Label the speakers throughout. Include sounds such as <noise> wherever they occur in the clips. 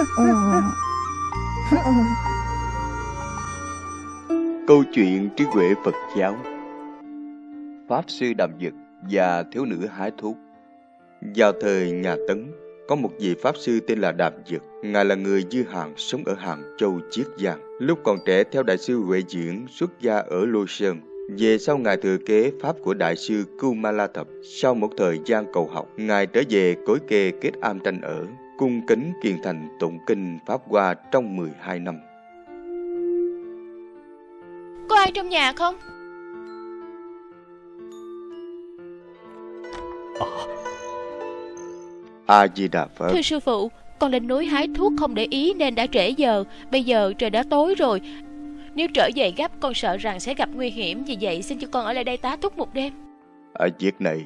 Speaker 1: <laughs> Câu chuyện trí huệ Phật giáo Pháp sư đàm dực và thiếu nữ hái thuốc Vào thời nhà Tấn, có một vị Pháp sư tên là Đàm Dực. Ngài là người dư hàng sống ở Hàng Châu Chiết Giang. Lúc còn trẻ theo Đại sư Huệ Diễn xuất gia ở Lô Sơn. Về sau Ngài thừa kế Pháp của Đại sư Kumala Thập. Sau một thời gian cầu học, Ngài trở về cối kê kết am tranh ở, cung kính kiền thành tụng kinh Pháp Hoa trong 12 năm.
Speaker 2: Có ai trong nhà không?
Speaker 1: A Di Đà Phật.
Speaker 2: Thưa sư phụ, con lên núi hái thuốc không để ý nên đã trễ giờ. Bây giờ trời đã tối rồi. Nếu trở về gấp con sợ rằng sẽ gặp nguy hiểm Vì vậy xin cho con ở lại đây tá túc một đêm
Speaker 1: Ở việc này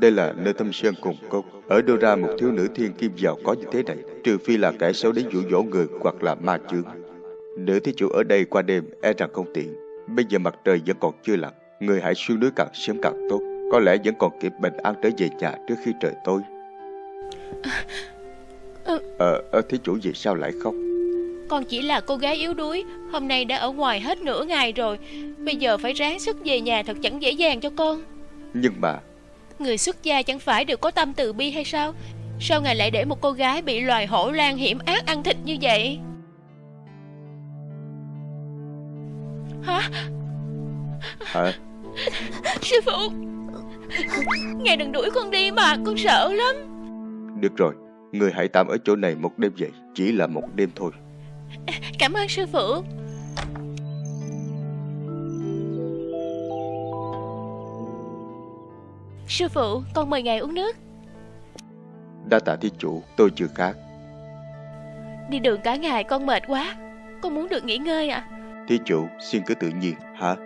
Speaker 1: Đây là nơi thâm sơn cùng cốc. Ở đâu ra một thiếu nữ thiên kim giàu có như thế này Trừ phi là kẻ xấu đến dụ dỗ người Hoặc là ma chướng. Nữ thí chủ ở đây qua đêm e rằng không tiện. Bây giờ mặt trời vẫn còn chưa lặn Người hãy xuống núi càng sớm càng tốt. Có lẽ vẫn còn kịp bình an trở về nhà trước khi trời tối. Ờ, à, thí chủ vì sao lại khóc?
Speaker 2: Con chỉ là cô gái yếu đuối Hôm nay đã ở ngoài hết nửa ngày rồi. Bây giờ phải ráng sức về nhà thật chẳng dễ dàng cho con.
Speaker 1: Nhưng mà
Speaker 2: Người xuất gia chẳng phải đều có tâm từ bi hay sao? Sao ngài lại để một cô gái bị loài hổ lan hiểm ác ăn thịt như vậy? Hả?
Speaker 1: Hả?
Speaker 2: Sư phụ! Ngài đừng đuổi con đi mà Con sợ lắm.
Speaker 1: Được rồi Người hãy tạm ở chỗ này một đêm vậy Chỉ là một đêm thôi.
Speaker 2: Cảm ơn sư phụ Sư phụ con mời ngài uống nước.
Speaker 1: Đa tạ thí chủ tôi chưa khát.
Speaker 2: Đi đường cả ngày con mệt quá. Con muốn được nghỉ ngơi à
Speaker 1: Thí chủ xin cứ tự nhiên hả?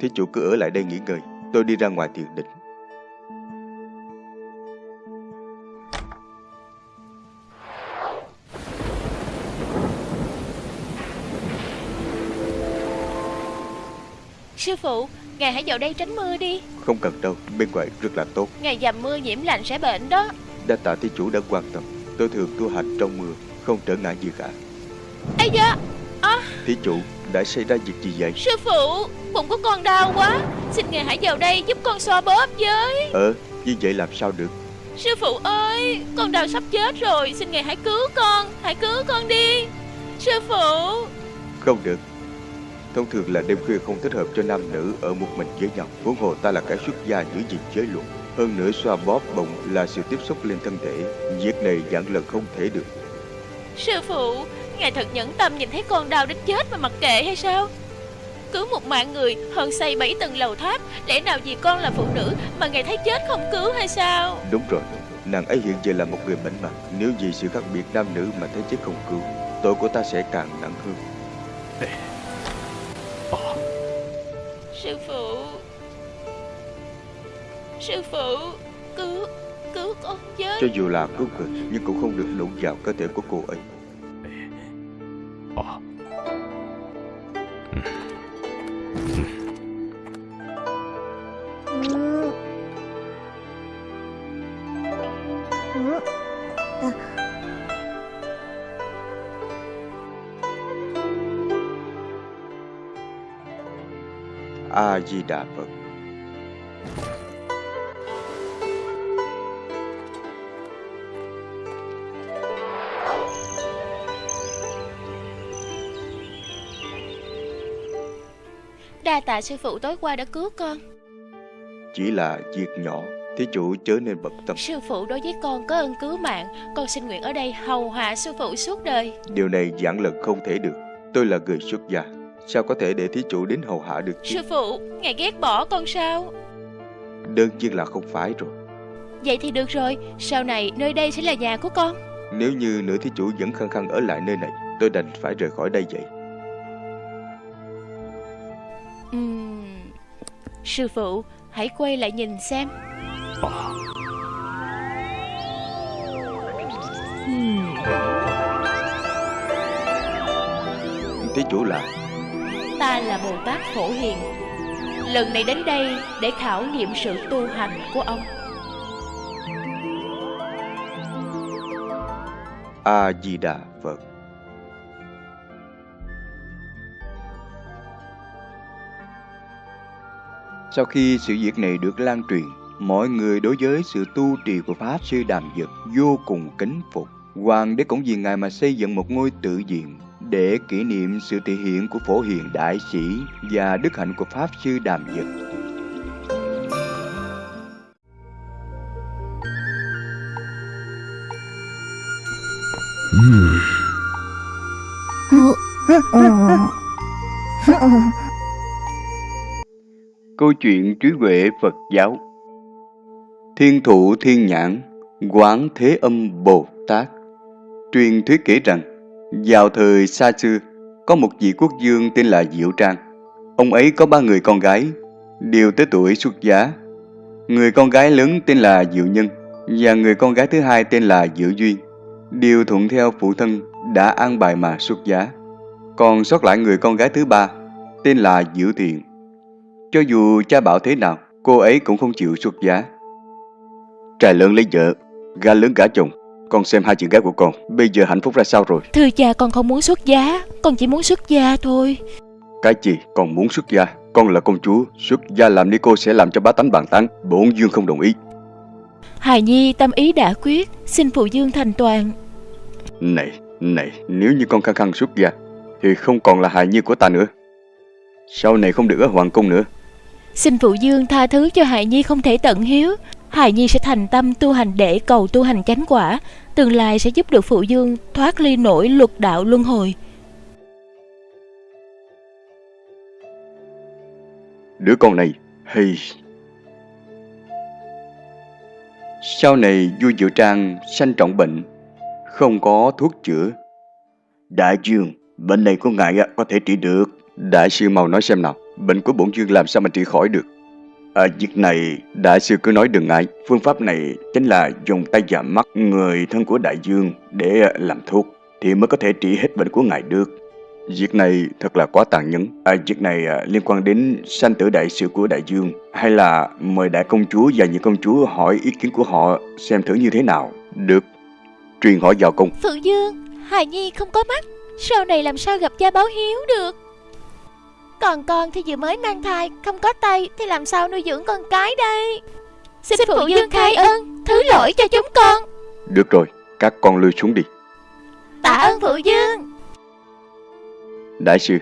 Speaker 1: Thí chủ cứ ở lại đây nghỉ ngơi. Tôi đi ra ngoài thiền định
Speaker 2: Sư phụ, ngài hãy vào đây tránh mưa đi.
Speaker 1: Không cần đâu, bên ngoài rất là tốt.
Speaker 2: Ngài dầm mưa nhiễm lạnh sẽ bệnh đó.
Speaker 1: Đa tạ thí chủ đã quan tâm. Tôi thường tu hành trong mưa Không trở ngại gì cả.
Speaker 2: Ây da à.
Speaker 1: Thí chủ đã xảy ra việc gì vậy?
Speaker 2: Sư phụ, bụng của con đau quá. Xin ngài hãy vào đây giúp con xoa bóp với.
Speaker 1: Ờ, như vậy làm sao được?
Speaker 2: Sư phụ ơi, con đau sắp chết rồi. Xin ngài hãy cứu con, hãy cứu con đi. Sư phụ.
Speaker 1: Không được Thông thường là đêm khuya không thích hợp cho nam nữ ở một mình với nhau. Huống hồ ta là kẻ xuất gia giữ gìn giới luật. Hơn nữa xoa bóp bụng là sự tiếp xúc lên thân thể. Việc này dạng lần không thể được.
Speaker 2: Sư phụ, ngài thật nhẫn tâm nhìn thấy con đau đến chết mà mặc kệ hay sao? Cứu một mạng người hơn xây bảy tầng lầu tháp Lẽ nào vì con là phụ nữ mà ngài thấy chết không cứu hay sao
Speaker 1: Đúng rồi Nàng ấy hiện giờ là một người mảnh mặt Nếu vì sự khác biệt nam nữ mà thấy chết không cứu Tội của ta sẽ càng nặng hơn <laughs>
Speaker 2: Sư phụ. Sư phụ Cứu Cứu con với.
Speaker 1: Cho dù là cứu người Nhưng cũng không được đụng vào cơ thể của cô ấy A Di Đà Phật.
Speaker 2: Đa tạ sư phụ tối qua đã cứu con.
Speaker 1: Chỉ là việc nhỏ Thí chủ chớ nên bận tâm.
Speaker 2: Sư phụ đối với con có ơn cứu mạng Con xin nguyện ở đây hầu hạ sư phụ suốt đời.
Speaker 1: Điều này giảng lần không thể được. Tôi là người xuất gia Sao có thể để thí chủ đến hầu hạ được chứ?
Speaker 2: Sư phụ, ngài ghét bỏ con sao?
Speaker 1: Đơn nhiên là không phải rồi.
Speaker 2: Vậy thì được rồi Sau này nơi đây sẽ là nhà của con.
Speaker 1: Nếu như nữ thí chủ vẫn khăng khăng ở lại nơi này Tôi đành phải rời khỏi đây vậy.
Speaker 2: Uhm, Sư phụ, hãy quay lại nhìn xem.
Speaker 1: Uhm. Thí chủ là
Speaker 2: Ta là Bồ Tát Phổ Hiền Lần này đến đây để khảo nghiệm sự tu hành của ông
Speaker 1: A-di-đà Phật Sau khi sự việc này được lan truyền, mọi người đối với sự tu trì của Pháp Sư Đàm Dật vô cùng kính phục. Hoàng đế cũng vì ngài mà xây dựng một ngôi tự viện để kỷ niệm sự thể hiện của phổ hiền đại sĩ và đức hạnh của Pháp Sư Đàm Dật. Câu chuyện trí huệ Phật giáo Thiên thụ thiên nhãn, quán thế âm Bồ Tát Truyền thuyết kể rằng, vào thời xa xưa, có một vị quốc dương tên là Diệu Trang. Ông ấy có ba người con gái, đều tới tuổi xuất giá. Người con gái lớn tên là Diệu Nhân và người con gái thứ hai tên là Diệu Duyên, đều thuận theo phụ thân đã an bài mà xuất giá. Còn sót lại người con gái thứ ba tên là Diệu Thiện. Cho dù cha bảo thế nào, cô ấy cũng không chịu xuất giá. Trai lớn lấy vợ, gà lớn gả chồng, con xem hai chị gái của con. Bây giờ hạnh phúc ra sao rồi?
Speaker 2: Thưa cha con không muốn xuất giá. Con chỉ muốn xuất gia thôi.
Speaker 1: Cái gì? Con muốn xuất gia? Con là công chúa. Xuất gia làm ni cô sẽ làm cho bá tánh bàn tán. Bổn dương không đồng ý.
Speaker 2: Hài Nhi tâm ý đã quyết. Xin phụ dương thành toàn.
Speaker 1: Này, này Nếu như con khăng khăng xuất gia Thì không còn là hài nhi của ta nữa. Sau này không được ở hoàng cung nữa.
Speaker 2: Xin phụ dương tha thứ cho Hài Nhi không thể tận hiếu Hài Nhi sẽ thành tâm tu hành để cầu tu hành chánh quả. Tương lai sẽ giúp được phụ dương thoát ly nổi luật đạo luân hồi.
Speaker 1: Đứa con này hay Sau này vua Diệu Trang sanh trọng bệnh Không có thuốc chữa. Đại dương Bệnh này của ngài có thể trị được. Đại sư mau nói xem nào Bệnh của bổn dương làm sao mà trị khỏi được À, việc này, đại sư cứ nói đừng ngại. Phương pháp này chính là dùng tay và mắt người thân của đại dương để làm thuốc, thì mới có thể trị hết bệnh của ngài được. Việc này thật là quá tàn nhẫn. À, việc này à, liên quan đến sanh tử đại sự của đại dương. Hay là mời đại công chúa và những công chúa hỏi ý kiến của họ xem thử như thế nào. Được, truyền hỏi vào cung.
Speaker 2: Phượng Dương, Hài Nhi không có mắt. Sau này làm sao gặp cha báo hiếu được? Còn con thì vừa mới mang thai Không có tay thì làm sao nuôi dưỡng con cái đây? Xin, Xin phụ dương khai ơn Thứ lỗi cho chúng con.
Speaker 1: Được rồi, các con lui xuống đi.
Speaker 2: Tạ ơn phụ dương
Speaker 1: Đại sư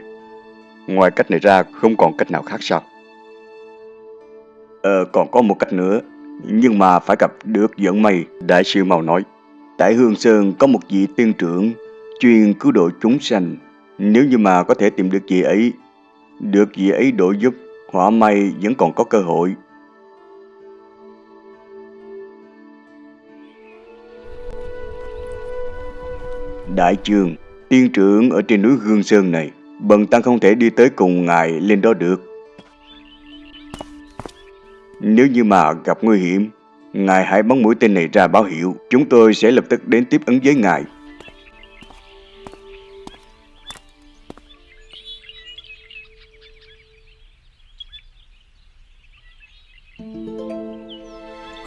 Speaker 1: Ngoài cách này ra không còn cách nào khác sao? Ờ còn có một cách nữa Nhưng mà phải gặp được vận may Đại sư mau nói. Tại Hương Sơn có một vị tiên trưởng Chuyên cứu độ chúng sanh. Nếu như mà có thể tìm được vị ấy được vị ấy độ giúp, họa may vẫn còn có cơ hội. Đại trường, tiên trưởng ở trên núi Hương Sơn này, bần tăng không thể đi tới cùng ngài lên đó được. Nếu như mà gặp nguy hiểm, ngài hãy bắn mũi tên này ra báo hiệu, chúng tôi sẽ lập tức đến tiếp ứng với ngài.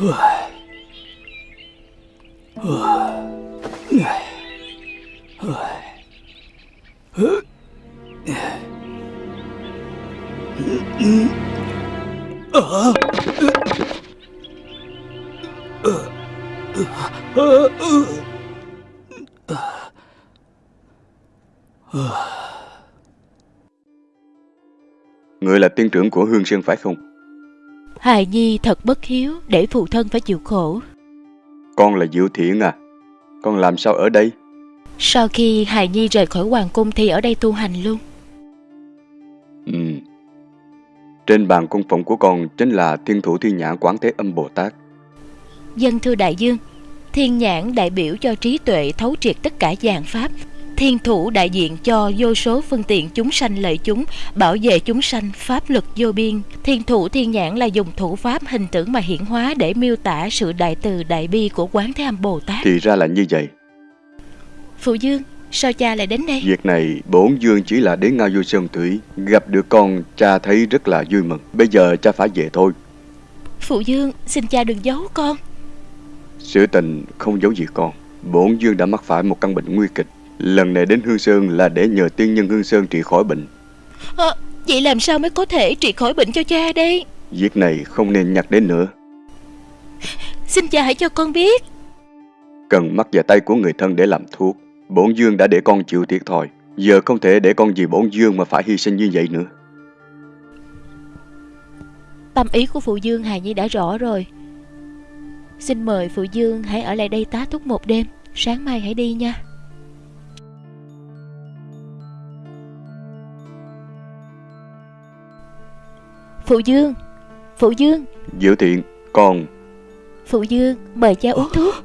Speaker 1: Người là tiên trưởng của Hương Sơn phải không?
Speaker 2: Hài Nhi thật bất hiếu để phụ thân phải chịu khổ.
Speaker 1: Con là Diệu Thiện à? Con làm sao ở đây?
Speaker 2: Sau khi Hài Nhi rời khỏi hoàng cung thì ở đây tu hành luôn.
Speaker 1: Ừ. Trên bàn cung phụng của con chính là Thiên Thủ Thiên Nhãn Quán Thế Âm Bồ Tát.
Speaker 2: Dân thưa đại dương, Thiên Nhãn đại biểu cho trí tuệ thấu triệt tất cả dạng pháp, thiên thủ đại diện cho vô số phương tiện chúng sanh lợi chúng, bảo vệ chúng sanh, pháp lực vô biên. Thiên thủ thiên nhãn là dùng thủ pháp hình tượng mà hiển hóa để miêu tả sự đại từ đại bi của Quán Thế Âm Bồ Tát.
Speaker 1: Thì ra là như vậy.
Speaker 2: Phụ Dương, Sao cha lại đến đây
Speaker 1: Việc này bổn dương chỉ là đến ngao du sơn thủy Gặp được con cha thấy rất là vui mừng Bây giờ cha phải về thôi
Speaker 2: Phụ Dương xin cha đừng giấu con
Speaker 1: Sự tình không giấu gì con Bổn dương đã mắc phải một căn bệnh nguy kịch Lần này đến Hương Sơn là để nhờ tiên nhân Hương Sơn trị khỏi bệnh.
Speaker 2: À, Vậy làm sao mới có thể trị khỏi bệnh cho cha đây?
Speaker 1: Việc này không nên nhắc đến nữa.
Speaker 2: Xin cha hãy cho con biết.
Speaker 1: Cần mắc vào tay của người thân để làm thuốc. Bổn dương đã để con chịu thiệt thòi. Giờ không thể để con vì bổn dương mà phải hy sinh như vậy nữa.
Speaker 2: Tâm ý của phụ dương Hà Nhi đã rõ rồi. Xin mời phụ dương hãy ở lại đây tá túc một đêm. Sáng mai hãy đi nha Phụ Dương Phụ Dương.
Speaker 1: Diệu thiện Con
Speaker 2: Phụ Dương mời cha uống thuốc.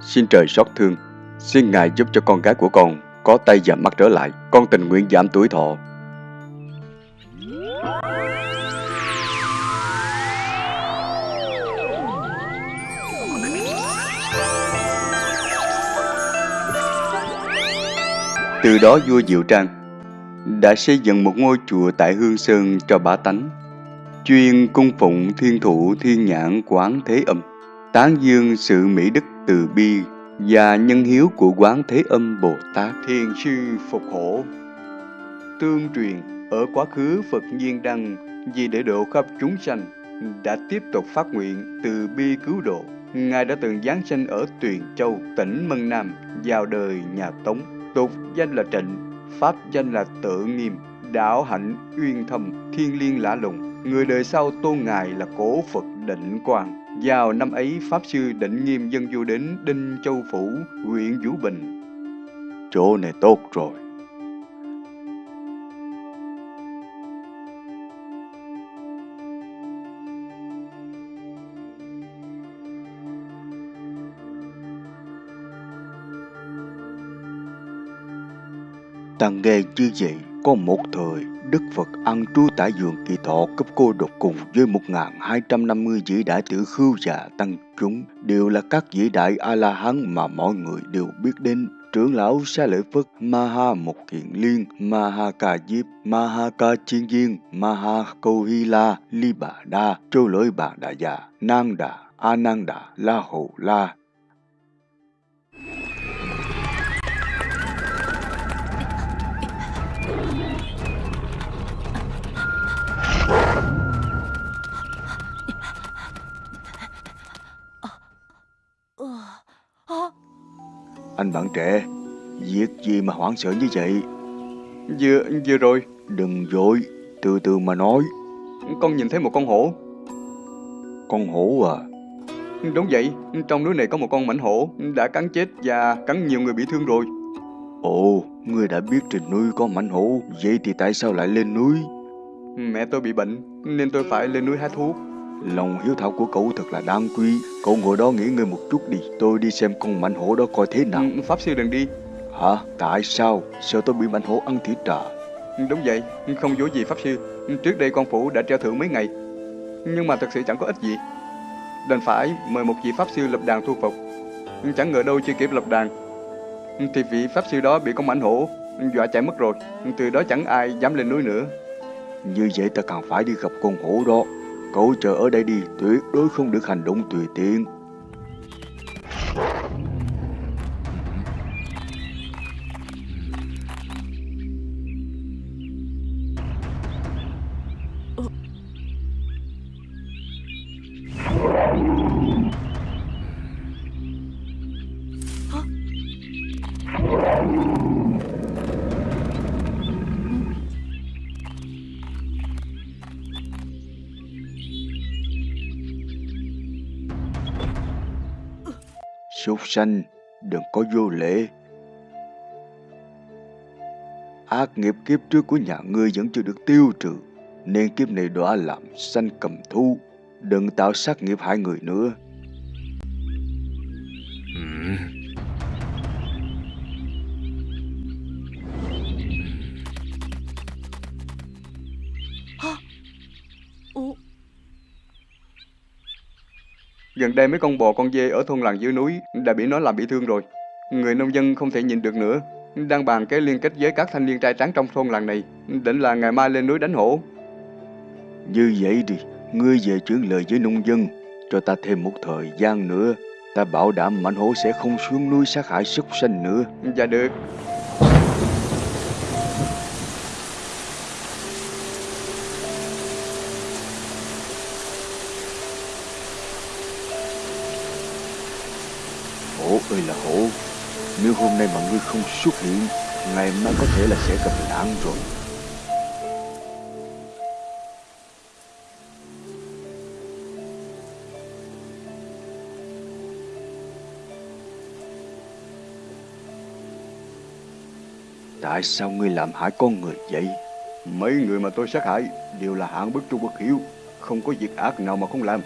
Speaker 1: Xin trời xót thương. Xin Ngài giúp cho con gái của con Có tay và mắt trở lại. Con tình nguyện giảm tuổi thọ Từ đó vua Diệu Trang đã xây dựng một ngôi chùa tại Hương Sơn cho bá tánh, chuyên cung phụng thiên thủ thiên nhãn quán thế âm, tán dương sự mỹ đức từ bi và nhân hiếu của quán thế âm Bồ Tát Thiên sư phục hổ. Tương truyền, ở quá khứ Phật Nhiên Đăng vì để độ khắp chúng sanh đã tiếp tục phát nguyện từ bi cứu độ. Ngài đã từng giáng sinh ở Tuyền Châu, tỉnh Mân Nam, vào đời nhà Tống tục danh là Trịnh, pháp danh là Tự Nghiêm, đạo hạnh uyên thâm, thiên liên lã lùng. Người đời sau tôn ngài là cổ Phật Định Quang. Vào năm ấy, Pháp Sư Định Nghiêm dân du đến Đinh Châu Phủ, huyện Vũ Bình. Chỗ này tốt rồi. Ta nghe như vậy, có một thời, Đức Phật ăn trú tại vườn kỳ thọ cấp cô độc cùng với 1.250 vĩ đại tử khưu và tăng chúng, đều là các vĩ đại A-la-hán mà mọi người đều biết đến. Trưởng lão Sa Lợi Phất, Maha Một Kiện Liên, Maha Ca Diếp, Maha Ca Chiên Viên, Maha Câu Hy La, Li Bà Đa, Châu Lỗi Bà Đà Già, Nang Đà, A Nang Đà, La Hồ La, Anh bạn trẻ, việc gì mà hoảng sợ như vậy? Vừa, vừa rồi. Đừng vội, từ từ mà nói. Con nhìn thấy một con hổ. Con hổ à? Đúng vậy, trong núi này có một con mảnh hổ đã cắn chết và cắn nhiều người bị thương rồi. Ồ, ngươi đã biết trên núi có mảnh hổ, vậy thì tại sao lại lên núi? Mẹ tôi bị bệnh, nên tôi phải lên núi hái thuốc. Lòng hiếu thảo của cậu thật là đáng quý. Cậu ngồi đó nghỉ ngơi một chút đi. Tôi đi xem con mảnh hổ đó coi thế nào. Ừ, Pháp sư đừng đi. Hả? Tại sao? Sợ tôi bị mảnh hổ ăn thịt trà Đúng vậy, không dối gì Pháp sư. Trước đây con phủ đã treo thưởng mấy ngày. Nhưng mà thật sự chẳng có ích gì. Đành phải mời một vị Pháp sư lập đàn thu phục. Chẳng ngờ đâu chưa kịp lập đàn. Thì vị Pháp sư đó bị con mảnh hổ Dọa chạy mất rồi. Từ đó chẳng ai dám lên núi nữa. Như vậy ta càng phải đi gặp con hổ đó Cậu chờ ở đây đi, tuyệt đối không được hành động tùy tiện. Sanh, đừng có vô lễ. Ác nghiệp kiếp trước của nhà ngươi vẫn chưa được tiêu trừ, nên kiếp này đọa làm sanh cầm thu. Đừng tạo sát nghiệp hại người nữa.
Speaker 2: Ủa?
Speaker 1: Gần đây mấy con bò con dê ở thôn làng dưới núi đã bị nó làm bị thương rồi. Người nông dân không thể nhịn được nữa. Đang bàn cái liên kết với các thanh niên trai trắng trong thôn làng này. Định là ngày mai lên núi đánh hổ. Như vậy đi, ngươi về chuyển lời với nông dân. Cho ta thêm một thời gian nữa. Ta bảo đảm mảnh hổ sẽ không xuống núi sát hại súc sanh nữa. Dạ được. Ơi là hổ, nếu hôm nay mà ngươi không xuất hiện, ngày mai có thể là sẽ gặp nạn rồi. Tại sao ngươi làm hại con người vậy? Mấy người mà tôi sát hại đều là hạng bất trung bất hiếu, không có việc ác nào mà không làm.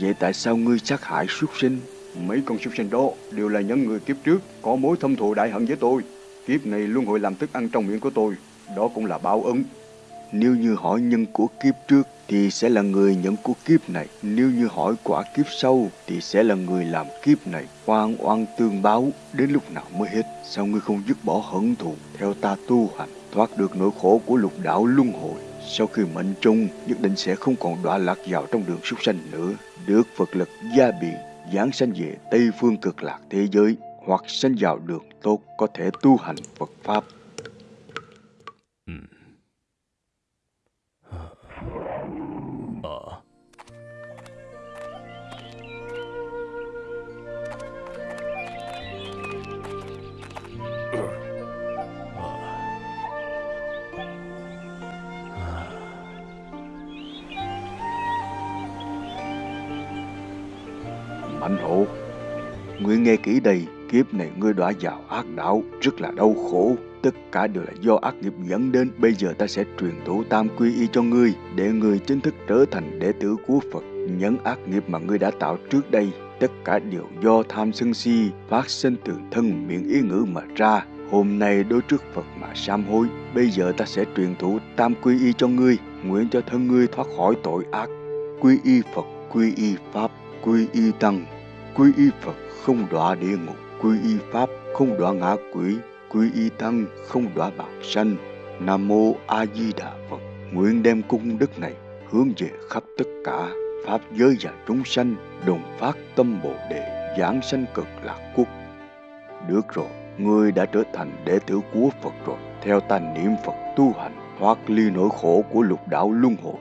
Speaker 1: Vậy tại sao ngươi sát hại súc sinh? Mấy con súc sinh đó đều là những người kiếp trước có mối thâm thù đại hận với tôi. Kiếp này luôn hội làm thức ăn trong miệng của tôi. Đó cũng là báo ứng. Nếu như hỏi nhân của kiếp trước thì sẽ là người nhận của kiếp này. Nếu như hỏi quả kiếp sau thì sẽ là người làm kiếp này. Oan oan tương báo, đến lúc nào mới hết. Sao ngươi không dứt bỏ hận thù theo ta tu hành, thoát được nỗi khổ của lục đạo luân hồi. Sau khi mệnh trung nhất định sẽ không còn đọa lạc vào trong đường súc sanh nữa. Được Phật lực gia biện giáng sanh về Tây phương cực lạc thế giới hoặc sanh vào đường tốt có thể tu hành Phật Pháp.
Speaker 3: Ờ.
Speaker 1: nghe kỹ đây, kiếp này ngươi đọa vào ác đạo, rất là đau khổ. Tất cả đều là do ác nghiệp dẫn đến. Bây giờ ta sẽ truyền thủ tam quy y cho ngươi, để ngươi chính thức trở thành đệ tử của Phật. Những ác nghiệp mà ngươi đã tạo trước đây, tất cả đều do tham sân si, phát sinh từ thân miệng ý ngữ mà ra. Hôm nay đối trước Phật mà sám hối, bây giờ ta sẽ truyền thụ tam quy y cho ngươi, nguyện cho thân ngươi thoát khỏi tội ác. Quy y Phật, quy y Pháp, quy y Tăng, quy y Phật không đọa địa ngục, quy y Pháp không đọa ngã quỷ, quy y Tăng không đọa bạc sanh. Nam mô A Di Đà Phật. Nguyện đem cung đức này hướng về khắp tất cả pháp giới và chúng sanh, đồng phát tâm Bồ đề, giảng sanh cực lạc quốc. Được rồi, ngươi đã trở thành đệ tử của Phật rồi. Theo ta niệm Phật tu hành, thoát ly nỗi khổ của lục đạo luân hồi.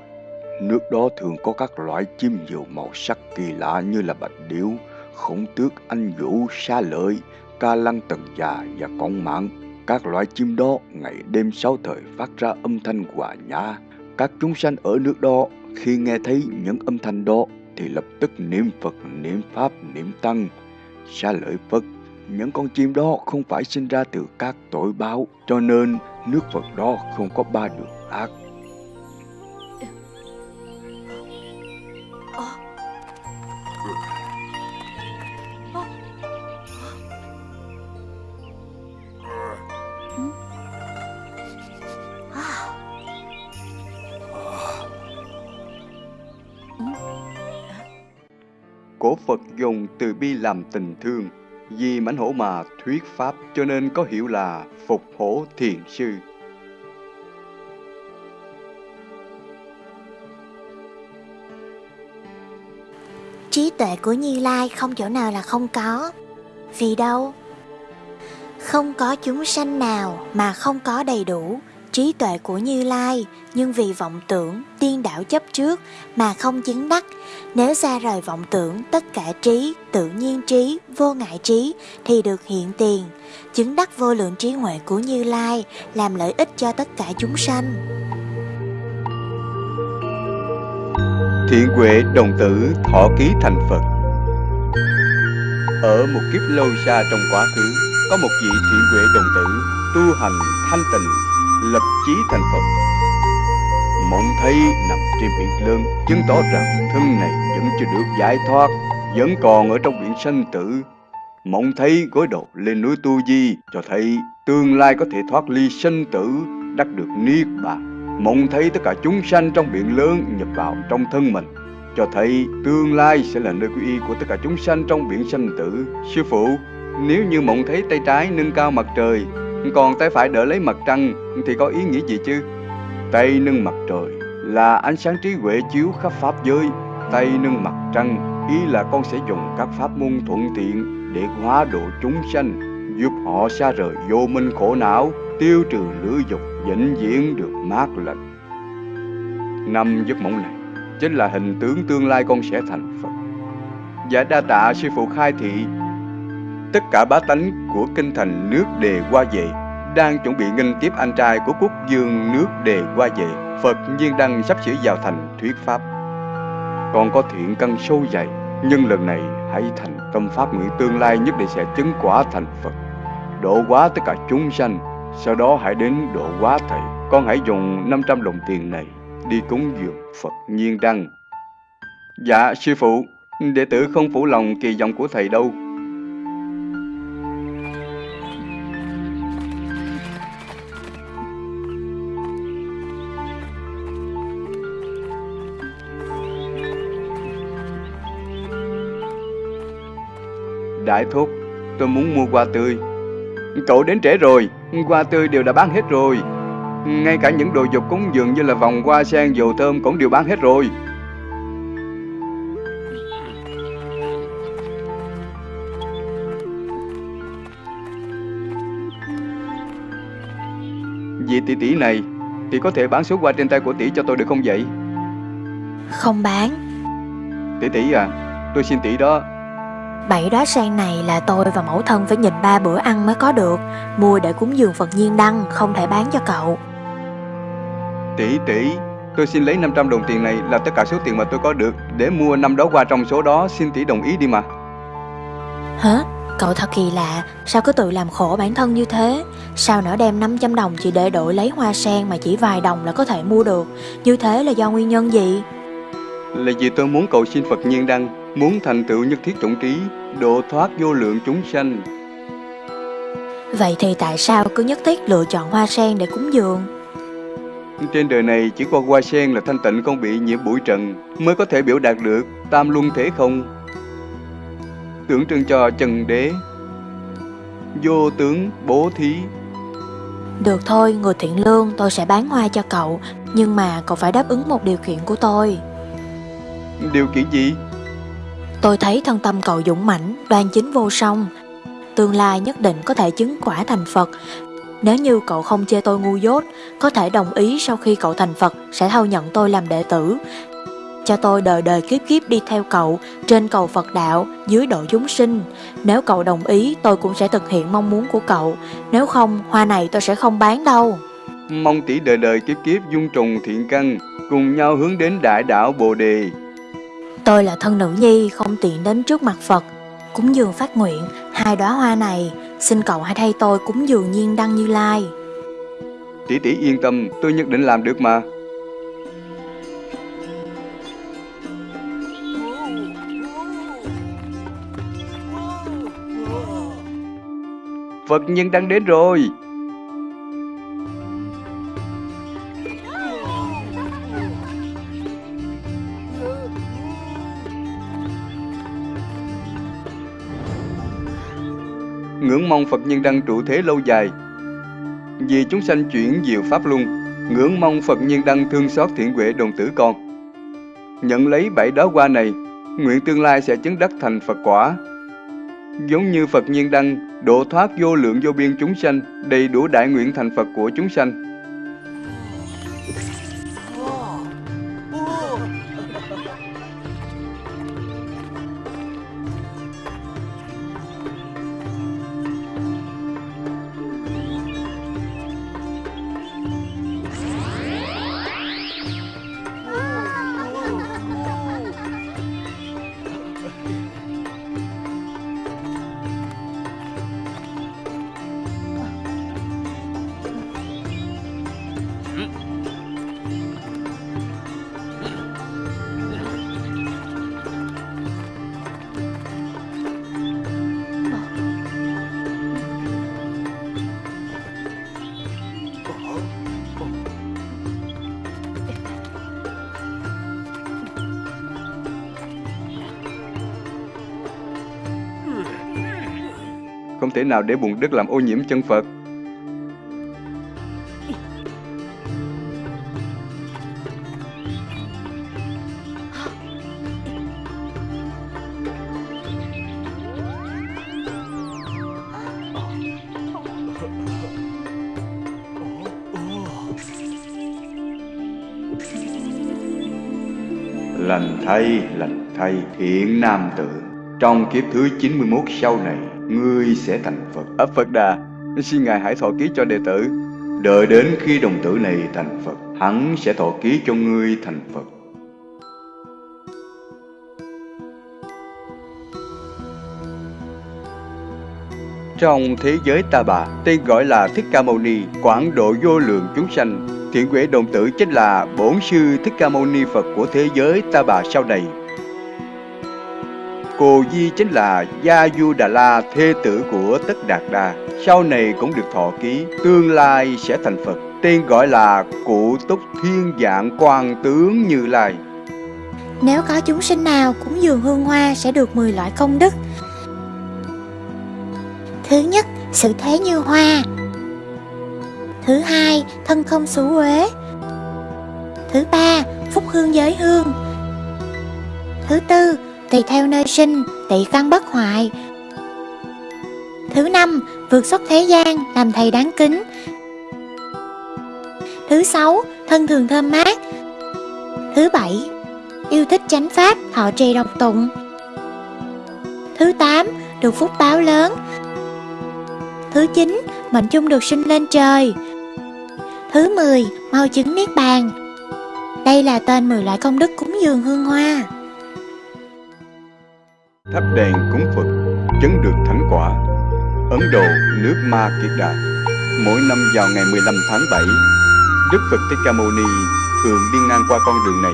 Speaker 1: Nước đó thường có các loại chim nhiều màu sắc kỳ lạ như là bạch điểu, khổng tước, anh vũ, sa lợi, ca lăng tần già và con mạng. Các loại chim đó ngày đêm sáu thời phát ra âm thanh hòa nhã. Các chúng sanh ở nước đó khi nghe thấy những âm thanh đó thì lập tức niệm Phật, niệm Pháp, niệm Tăng. Sa lợi Phật, những con chim đó không phải sinh ra từ các tội báo, cho nên nước Phật đó không có ba đường ác. Cổ Phật dùng từ bi làm tình thương, vì mãnh hổ mà thuyết pháp cho nên có hiệu là phục hổ thiền sư.
Speaker 4: trí tuệ của Như Lai không chỗ nào là không có. Vì đâu? Không có chúng sanh nào mà không có đầy đủ trí tuệ của Như Lai, nhưng vì vọng tưởng, tiên đảo chấp trước mà không chứng đắc. Nếu xa rời vọng tưởng, tất cả trí, tự nhiên trí, vô ngại trí thì được hiện tiền. Chứng đắc vô lượng trí huệ của Như Lai làm lợi ích cho tất cả chúng sanh.
Speaker 1: Thiện huệ đồng tử thọ ký thành Phật Ở một kiếp lâu xa trong quá khứ Có một vị thiện huệ đồng tử Tu hành thanh tịnh Lập chí thành Phật. Mộng thấy nằm trên biển lớn Chứng tỏ rằng thân này vẫn chưa được giải thoát Vẫn còn ở trong biển sanh tử. Mộng thấy gối đầu lên núi Tu Di Cho thấy tương lai có thể thoát ly sanh tử Đắc được Niết Bàn. Mong thấy tất cả chúng sanh trong biển lớn nhập vào trong thân mình, cho thấy tương lai sẽ là nơi quy y của tất cả chúng sanh trong biển sanh tử. Sư phụ, nếu như mộng thấy tay trái nâng cao mặt trời, còn tay phải đỡ lấy mặt trăng thì có ý nghĩa gì chứ? Tay nâng mặt trời là ánh sáng trí huệ chiếu khắp pháp giới, tay nâng mặt trăng ý là con sẽ dùng các pháp môn thuận tiện để hóa độ chúng sanh, giúp họ xa rời vô minh khổ não, tiêu trừ lửa dục, vĩnh viễn được mát lạnh Năm giấc mộng này chính là hình tướng tương lai con sẽ thành Phật. Giả đa tạ sư phụ khai thị, tất cả bá tánh của kinh thành nước đề qua về đang chuẩn bị nghênh tiếp anh trai của quốc dương nước đề qua về. Phật nhiên đăng sắp sửa vào thành thuyết pháp. còn có thiện căn sâu dày, nhưng lần này hãy thành tâm pháp nguyện tương lai nhất định sẽ chứng quả thành Phật. Độ hóa tất cả chúng sanh, sau đó hãy đến độ hóa thầy. Con hãy dùng 500 đồng tiền này đi cúng dường Phật nhiên đăng. Dạ, sư phụ, đệ tử không phụ lòng kỳ vọng của thầy đâu. Đại thúc, tôi muốn mua hoa tươi. Cậu đến trễ rồi, hoa tươi đều đã bán hết rồi. Ngay cả những đồ dục cúng dường như là vòng hoa sen dầu thơm cũng đều bán hết rồi. Vị tỷ tỷ này thì có thể bán số hoa trên tay của tỷ cho tôi được không vậy?
Speaker 4: Không bán
Speaker 1: Tỷ tỷ à, tôi xin tỷ đó
Speaker 4: Bảy đóa sen này là tôi và mẫu thân phải nhìn ba bữa ăn mới có được Mua để cúng dường Phật Nhiên Đăng Không thể bán cho cậu
Speaker 1: Tỷ tỷ, tôi xin lấy 500 đồng tiền này là tất cả số tiền mà tôi có được để mua năm đó qua trong số đó, xin tỷ đồng ý đi mà.
Speaker 4: Hả? Cậu thật kỳ lạ, sao cứ tự làm khổ bản thân như thế? Sao nỡ đem 500 đồng chỉ để đổi lấy hoa sen mà chỉ vài đồng là có thể mua được? Như thế là do nguyên nhân gì?
Speaker 1: Là vì tôi muốn cầu xin Phật nhiên đăng, muốn thành tựu nhất thiết trọng trí, độ thoát vô lượng chúng sanh.
Speaker 4: Vậy thì tại sao cứ nhất thiết lựa chọn hoa sen để cúng dường?
Speaker 1: Trên đời này chỉ có hoa sen là thanh tịnh không bị nhiễm bụi trần mới có thể biểu đạt được tam luân thế không. Tượng trưng cho trần đế, vô tướng bố thí.
Speaker 4: Được thôi, người thiện lương, tôi sẽ bán hoa cho cậu Nhưng mà cậu phải đáp ứng một điều kiện của tôi
Speaker 1: Điều kiện gì?
Speaker 4: Tôi thấy thân tâm cậu dũng mãnh, đoan chính vô song. Tương lai nhất định có thể chứng quả thành Phật. Nếu như cậu không chê tôi ngu dốt Có thể đồng ý sau khi cậu thành Phật Sẽ thâu nhận tôi làm đệ tử. Cho tôi đời đời kiếp kiếp đi theo cậu Trên cầu Phật đạo, dưới độ chúng sinh. Nếu cậu đồng ý tôi cũng sẽ thực hiện mong muốn của cậu. Nếu không, hoa này tôi sẽ không bán đâu.
Speaker 1: Mong tỷ đời đời kiếp kiếp dung trùng thiện căn Cùng nhau hướng đến đại đạo Bồ Đề.
Speaker 4: Tôi là thân nữ nhi, không tiện đến trước mặt Phật. Cúng dường phát nguyện, Hai đóa hoa này, Xin cậu hãy thay tôi cúng dường nhiên đăng như lai.
Speaker 1: Tỷ tỷ yên tâm, tôi nhất định làm được mà. Phật nhân đang đến rồi. Ngưỡng mong Phật nhân đăng trụ thế lâu dài. Vì chúng sanh chuyển diệu pháp luân, ngưỡng mong Phật nhân đăng thương xót thiện huệ đồng tử con. Nhận lấy bảy đó qua này, nguyện tương lai sẽ chứng đắc thành Phật quả. Giống như Phật nhiên đăng, độ thoát vô lượng vô biên chúng sanh, đầy đủ đại nguyện thành Phật của chúng sanh. Không thể nào để bùn đất làm ô nhiễm chân Phật. Lành thay, lành thay, thiện nam tử. Trong kiếp thứ 91 sau này, ngươi sẽ thành Phật. Ấp Phật Đà, xin Ngài hãy thọ ký cho đệ tử. Đợi đến khi đồng tử này thành Phật, hắn sẽ thọ ký cho ngươi thành Phật. Trong thế giới ta bà, tên gọi là Thích Ca Mâu Ni, quảng độ vô lượng chúng sanh. Thiện quệ đồng tử chính là bổn sư Thích Ca Mâu Ni Phật của thế giới ta bà sau này. Cô Di chính là Gia Du Đà La, thê tử của Tất Đạt Đa. Sau này cũng được thọ ký, tương lai sẽ thành Phật. Tên gọi là Cụ Túc Thiên Dạng Quan Tướng Như Lai.
Speaker 4: Nếu có chúng sinh nào cúng dường hương hoa sẽ được 10 loại công đức. Thứ nhất, sự thế như hoa. Thứ hai, thân không xú uế. Thứ ba, phúc hương giới hương. Thứ tư, tùy theo nơi sinh, tị căn bất hoại. Thứ năm, vượt xuất thế gian, làm thầy đáng kính. Thứ sáu, thân thường thơm mát. Thứ bảy, yêu thích chánh pháp, thọ trì độc tụng. Thứ tám, được phúc báo lớn. Thứ chín, mệnh chung được sinh lên trời. Thứ 10, mau chứng niết bàn. Đây là tên 10 loại công đức cúng dường hương hoa.
Speaker 1: Thắp đèn cúng Phật, chứng được thánh quả. Ấn Độ, nước Ma Kiệt Đà. Mỗi năm vào ngày 15 tháng 7, Đức Phật Thích Ca Mâu Ni thường đi ngang qua con đường này.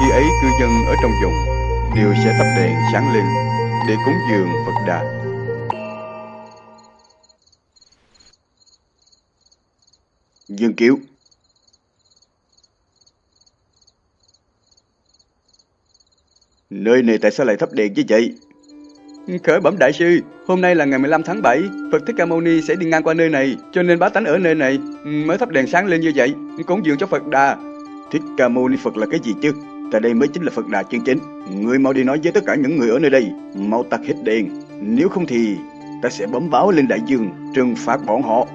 Speaker 1: Khi ấy cư dân ở trong vùng đều sẽ thắp đèn sáng lên để cúng dường Phật Đà. Dương Kiếu Nơi này tại sao lại thắp đèn như vậy? Khởi bẩm đại sư, hôm nay là ngày 15 tháng 7, Phật Thích Ca Mâu Ni sẽ đi ngang qua nơi này, cho nên bá tánh ở nơi này ừ, mới thắp đèn sáng lên như vậy, cúng dường cho Phật Đà. Thích Ca Mâu Ni Phật là cái gì chứ? Tại đây mới chính là Phật Đà chân chính. Người mau đi nói với tất cả những người ở nơi đây, mau tắt hết đèn, nếu không thì ta sẽ bấm báo lên đại dương, trừng phạt bọn họ.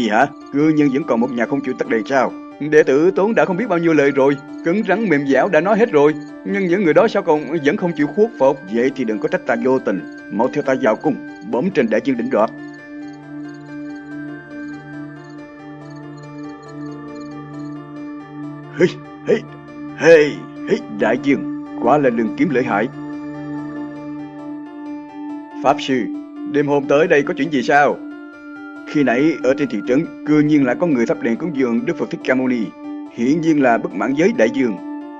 Speaker 1: Gì hả? Cư nhân vẫn còn một nhà không chịu tắt đèn sao? Đệ tử Tốn đã không biết bao nhiêu lời rồi, cứng rắn mềm dẻo đã nói hết rồi, nhưng những người đó sao còn vẫn không chịu khuất phục? Vậy thì đừng có trách ta vô tình, mau theo ta vào cung, bấm trên đại chương đỉnh đoạt. Hey, hey, hey, hey, đại dương, quả là đường kiếm lợi hại. Pháp sư, đêm hôm tới đây có chuyện gì sao? Khi nãy ở trên thị trấn, cư nhiên lại có người thắp đèn cúng dường Đức Phật Thích Ca Mâu Ni. Hiển nhiên là bất mãn giới đại dương,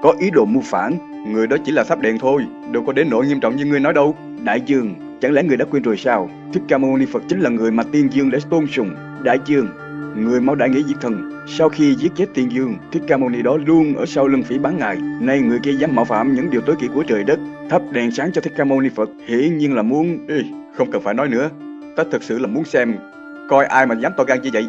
Speaker 1: có ý đồ mưu phản. Người đó chỉ là thắp đèn thôi, đâu có đến nỗi nghiêm trọng như ngươi nói đâu. Đại dương, chẳng lẽ người đã quên rồi sao? Thích Ca Mâu Ni Phật chính là người mà tiên dương đã tôn sùng. Đại dương, người mau đại nghĩa diệt thần. Sau khi giết chết tiên dương, Thích Ca Mâu Ni đó luôn ở sau lưng phỉ bán ngài. Nay người kia dám mạo phạm những điều tối kỵ của trời đất, thắp đèn sáng cho Thích Ca Mâu Ni Phật, hiển nhiên là muốn... Ê, không cần phải nói nữa, ta thật sự là muốn xem coi ai mà dám to gan như vậy <laughs>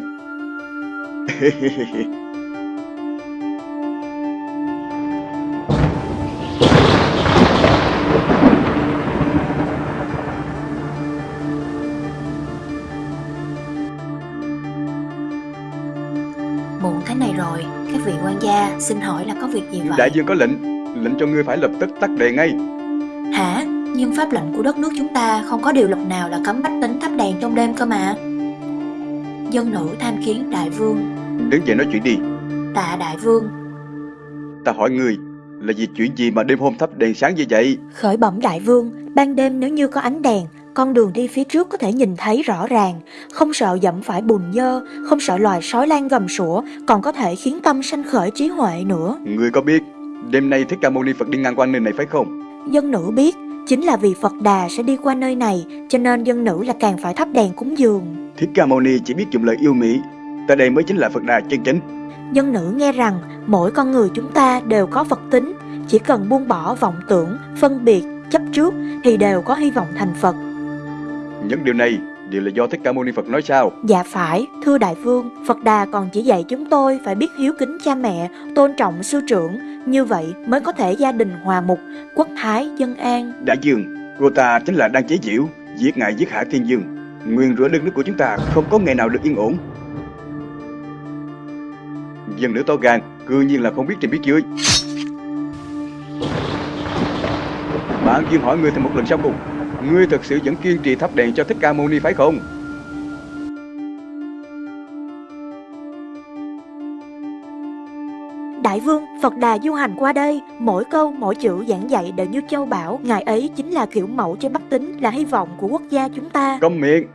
Speaker 4: Muộn thế này rồi, các vị quan gia xin hỏi là có việc gì vậy?
Speaker 1: đại dương có lệnh lệnh cho ngươi phải lập tức tắt đèn ngay
Speaker 4: Hả? Nhưng pháp lệnh của đất nước chúng ta không có điều luật nào là cấm bách tính thắp đèn trong đêm cơ mà. Dân nữ tham kiến đại vương,
Speaker 1: đứng dậy nói chuyện đi.
Speaker 4: Tạ đại vương,
Speaker 1: ta hỏi ngươi là vì chuyện gì mà đêm hôm thắp đèn sáng như vậy?
Speaker 4: Khởi bẩm đại vương, ban đêm nếu như có ánh đèn, con đường đi phía trước có thể nhìn thấy rõ ràng, không sợ dẫm phải bùn dơ, không sợ loài sói lan gầm sủa, còn có thể khiến tâm sanh khởi trí huệ nữa.
Speaker 1: ngươi có biết đêm nay thích ca mâu ni phật đi ngang qua nơi này phải không?
Speaker 4: Dân nữ biết, chính là vì Phật Đà sẽ đi qua nơi này, cho nên dân nữ là càng phải thắp đèn cúng dường.
Speaker 1: Thích ca mâu ni chỉ biết dùng lời yêu mỹ
Speaker 3: Tại đây mới chính là Phật Đà chân chính
Speaker 4: Dân nữ nghe rằng mỗi con người chúng ta đều có Phật tính Chỉ cần buông bỏ vọng tưởng, phân biệt, chấp trước Thì đều có hy vọng thành Phật.
Speaker 3: Những điều này đều là do Thích Ca Mâu Ni Phật nói sao?
Speaker 4: Dạ phải, thưa đại vương Phật Đà còn chỉ dạy chúng tôi phải biết hiếu kính cha mẹ Tôn trọng sư trưởng Như vậy mới có thể gia đình hòa mục Quốc thái dân an.
Speaker 3: Đại dương, cô ta chính là đang chế giễu Giết ngài giết hạ thiên dương Nguyên rủa đất nước của chúng ta không có ngày nào được yên ổn Dân nữ to gan, Cư nhiên là không biết trình biết dưới Bạn Dương hỏi ngươi thêm một lần sau cùng, Ngươi thật sự vẫn kiên trì thắp đèn cho Thích Ca Mâu Ni phải không?
Speaker 4: Đại vương, Phật Đà du hành qua đây, mỗi câu mỗi chữ giảng dạy đều như châu bảo, ngài ấy chính là kiểu mẫu cho Bắc Tính, là hy vọng của quốc gia chúng ta.
Speaker 3: Câm miệng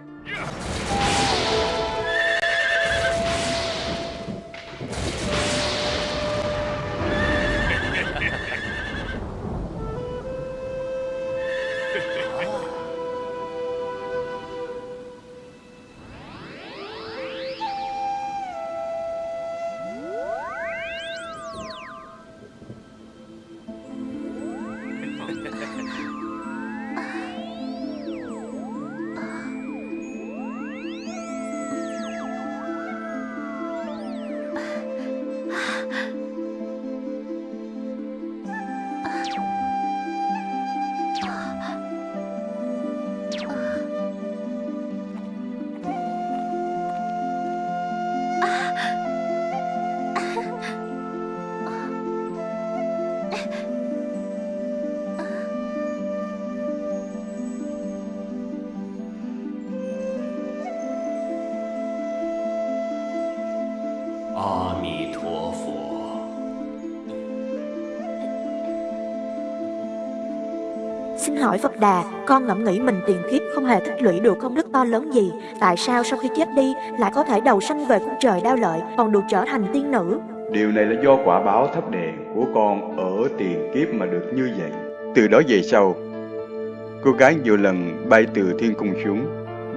Speaker 4: hỏi Phật Đà, con ngẫm nghĩ mình tiền kiếp không hề tích lũy được công đức to lớn gì. Tại sao sau khi chết đi lại có thể đầu sanh về cung trời đao lợi, còn được trở thành tiên nữ?
Speaker 3: Điều này là do quả báo thấp đèn của con ở tiền kiếp mà được như vậy. Từ đó về sau, cô gái nhiều lần bay từ thiên cung xuống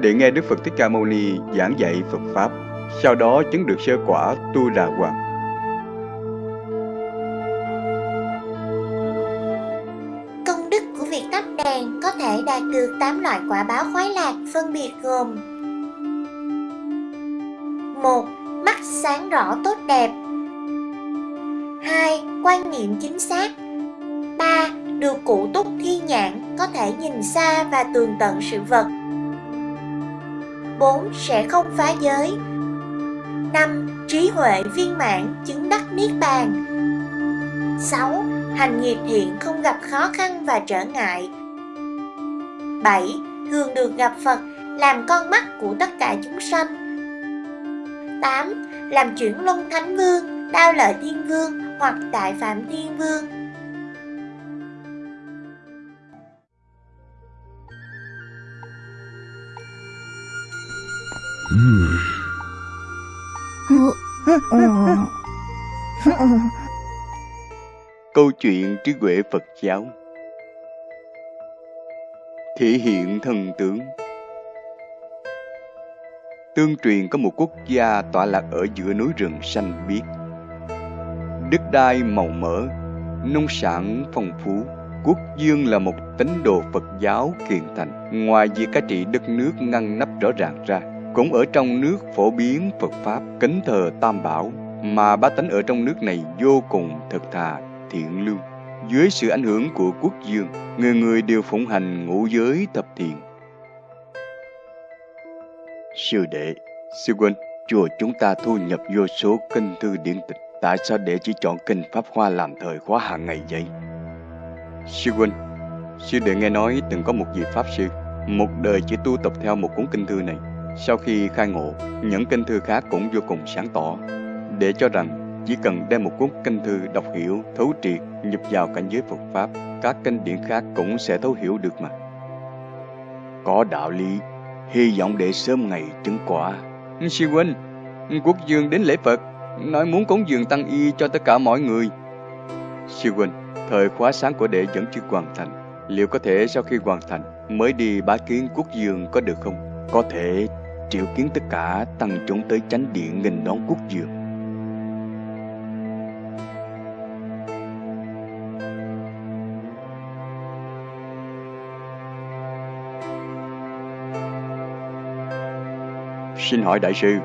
Speaker 3: để nghe Đức Phật Thích Ca Mâu Ni giảng dạy Phật Pháp. Sau đó chứng được sơ quả Tu Đà Hoàng.
Speaker 4: Được 8 loại quả báo khoái lạc phân biệt gồm 1. Mắt sáng rõ tốt đẹp 2. Quan niệm chính xác 3. Được cụ túc thi nhãn có thể nhìn xa và tường tận sự vật 4. Sẽ không phá giới 5. Trí huệ viên mãn chứng đắc niết bàn 6. Hành nghiệp thiện không gặp khó khăn và trở ngại 7. Thường được gặp Phật làm con mắt của tất cả chúng sanh 8. Làm chuyển luân thánh vương, đao lợi thiên vương hoặc đại phạm thiên vương
Speaker 1: Câu chuyện trí huệ Phật giáo Thể hiện thần tướng. Tương truyền có một quốc gia tọa lạc ở giữa núi rừng xanh biếc. Đất đai màu mỡ, nông sản phong phú. Quốc dương là một tín đồ Phật giáo kiền thành. Ngoài việc cai trị đất nước ngăn nắp rõ ràng ra Cũng ở trong nước phổ biến Phật Pháp kính thờ Tam Bảo Mà bá tánh ở trong nước này vô cùng thật thà, thiện lương. Dưới sự ảnh hưởng của quốc dương Người người đều phụng hành ngũ giới thập thiện Sư đệ, sư huynh, chùa chúng ta thu nhập vô số kinh thư điển tịch Tại sao để chỉ chọn kinh Pháp Hoa làm thời khóa hàng ngày vậy? Sư huynh, sư đệ nghe nói từng có một vị Pháp sư, một đời chỉ tu tập theo một cuốn kinh thư này. Sau khi khai ngộ, những kinh thư khác cũng vô cùng sáng tỏ, để cho rằng chỉ cần đem một cuốn kinh thư đọc hiểu, thấu triệt, nhập vào cảnh giới Phật Pháp, các kinh điển khác cũng sẽ thấu hiểu được mà. Có đạo lý, hy vọng để sớm ngày chứng quả. Sư huynh, quốc dương đến lễ Phật, nói muốn cúng dường tăng y cho tất cả mọi người. Sư huynh, thời khóa sáng của đệ vẫn chưa hoàn thành. Liệu có thể sau khi hoàn thành mới đi bá kiến quốc dương có được không? Có thể triệu kiến tất cả tăng chúng tới chánh điện nghênh đón quốc dường. Xin hỏi đại sư,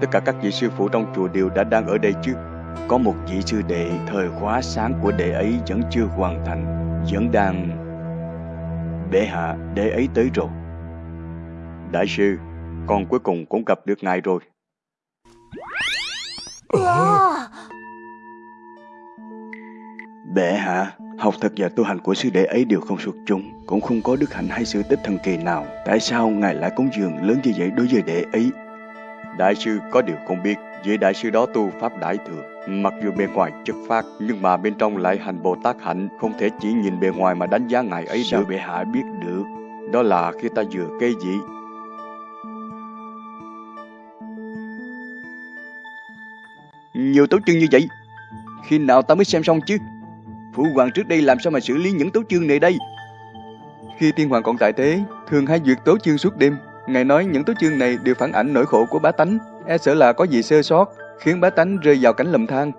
Speaker 1: tất cả các vị sư phụ trong chùa đều đã đang ở đây chứ? Có một vị sư đệ thời khóa sáng của đệ ấy vẫn chưa hoàn thành, vẫn đang... Bệ hạ, đệ ấy tới rồi. Đại sư, con cuối cùng cũng gặp được ngài rồi.
Speaker 3: Wow.
Speaker 1: Bệ hạ, học thật và tu hành của sư đệ ấy đều không xuất chúng, cũng không có đức hạnh hay sự tích thần kỳ nào. Tại sao ngài lại cúng dường lớn như vậy đối với đệ ấy? Đại sư có điều không biết, vị đại sư đó tu pháp đại thừa, mặc dù bề ngoài chất phát nhưng mà bên trong lại hành Bồ Tát hạnh, không thể chỉ nhìn bề ngoài mà đánh giá ngài ấy Sao bệ hạ biết được? Đó là khi ta vừa cây dị Nhiều tấu chương như vậy, khi nào ta mới xem xong chứ? Phụ hoàng trước đây làm sao mà xử lý những tấu chương này đây?
Speaker 5: Khi tiên hoàng còn tại thế, thường hay duyệt tấu chương suốt đêm, Ngài nói những tố chương này đều phản ảnh nỗi khổ của bá tánh, e sợ là có gì sơ sót, khiến bá tánh rơi vào cảnh lầm than.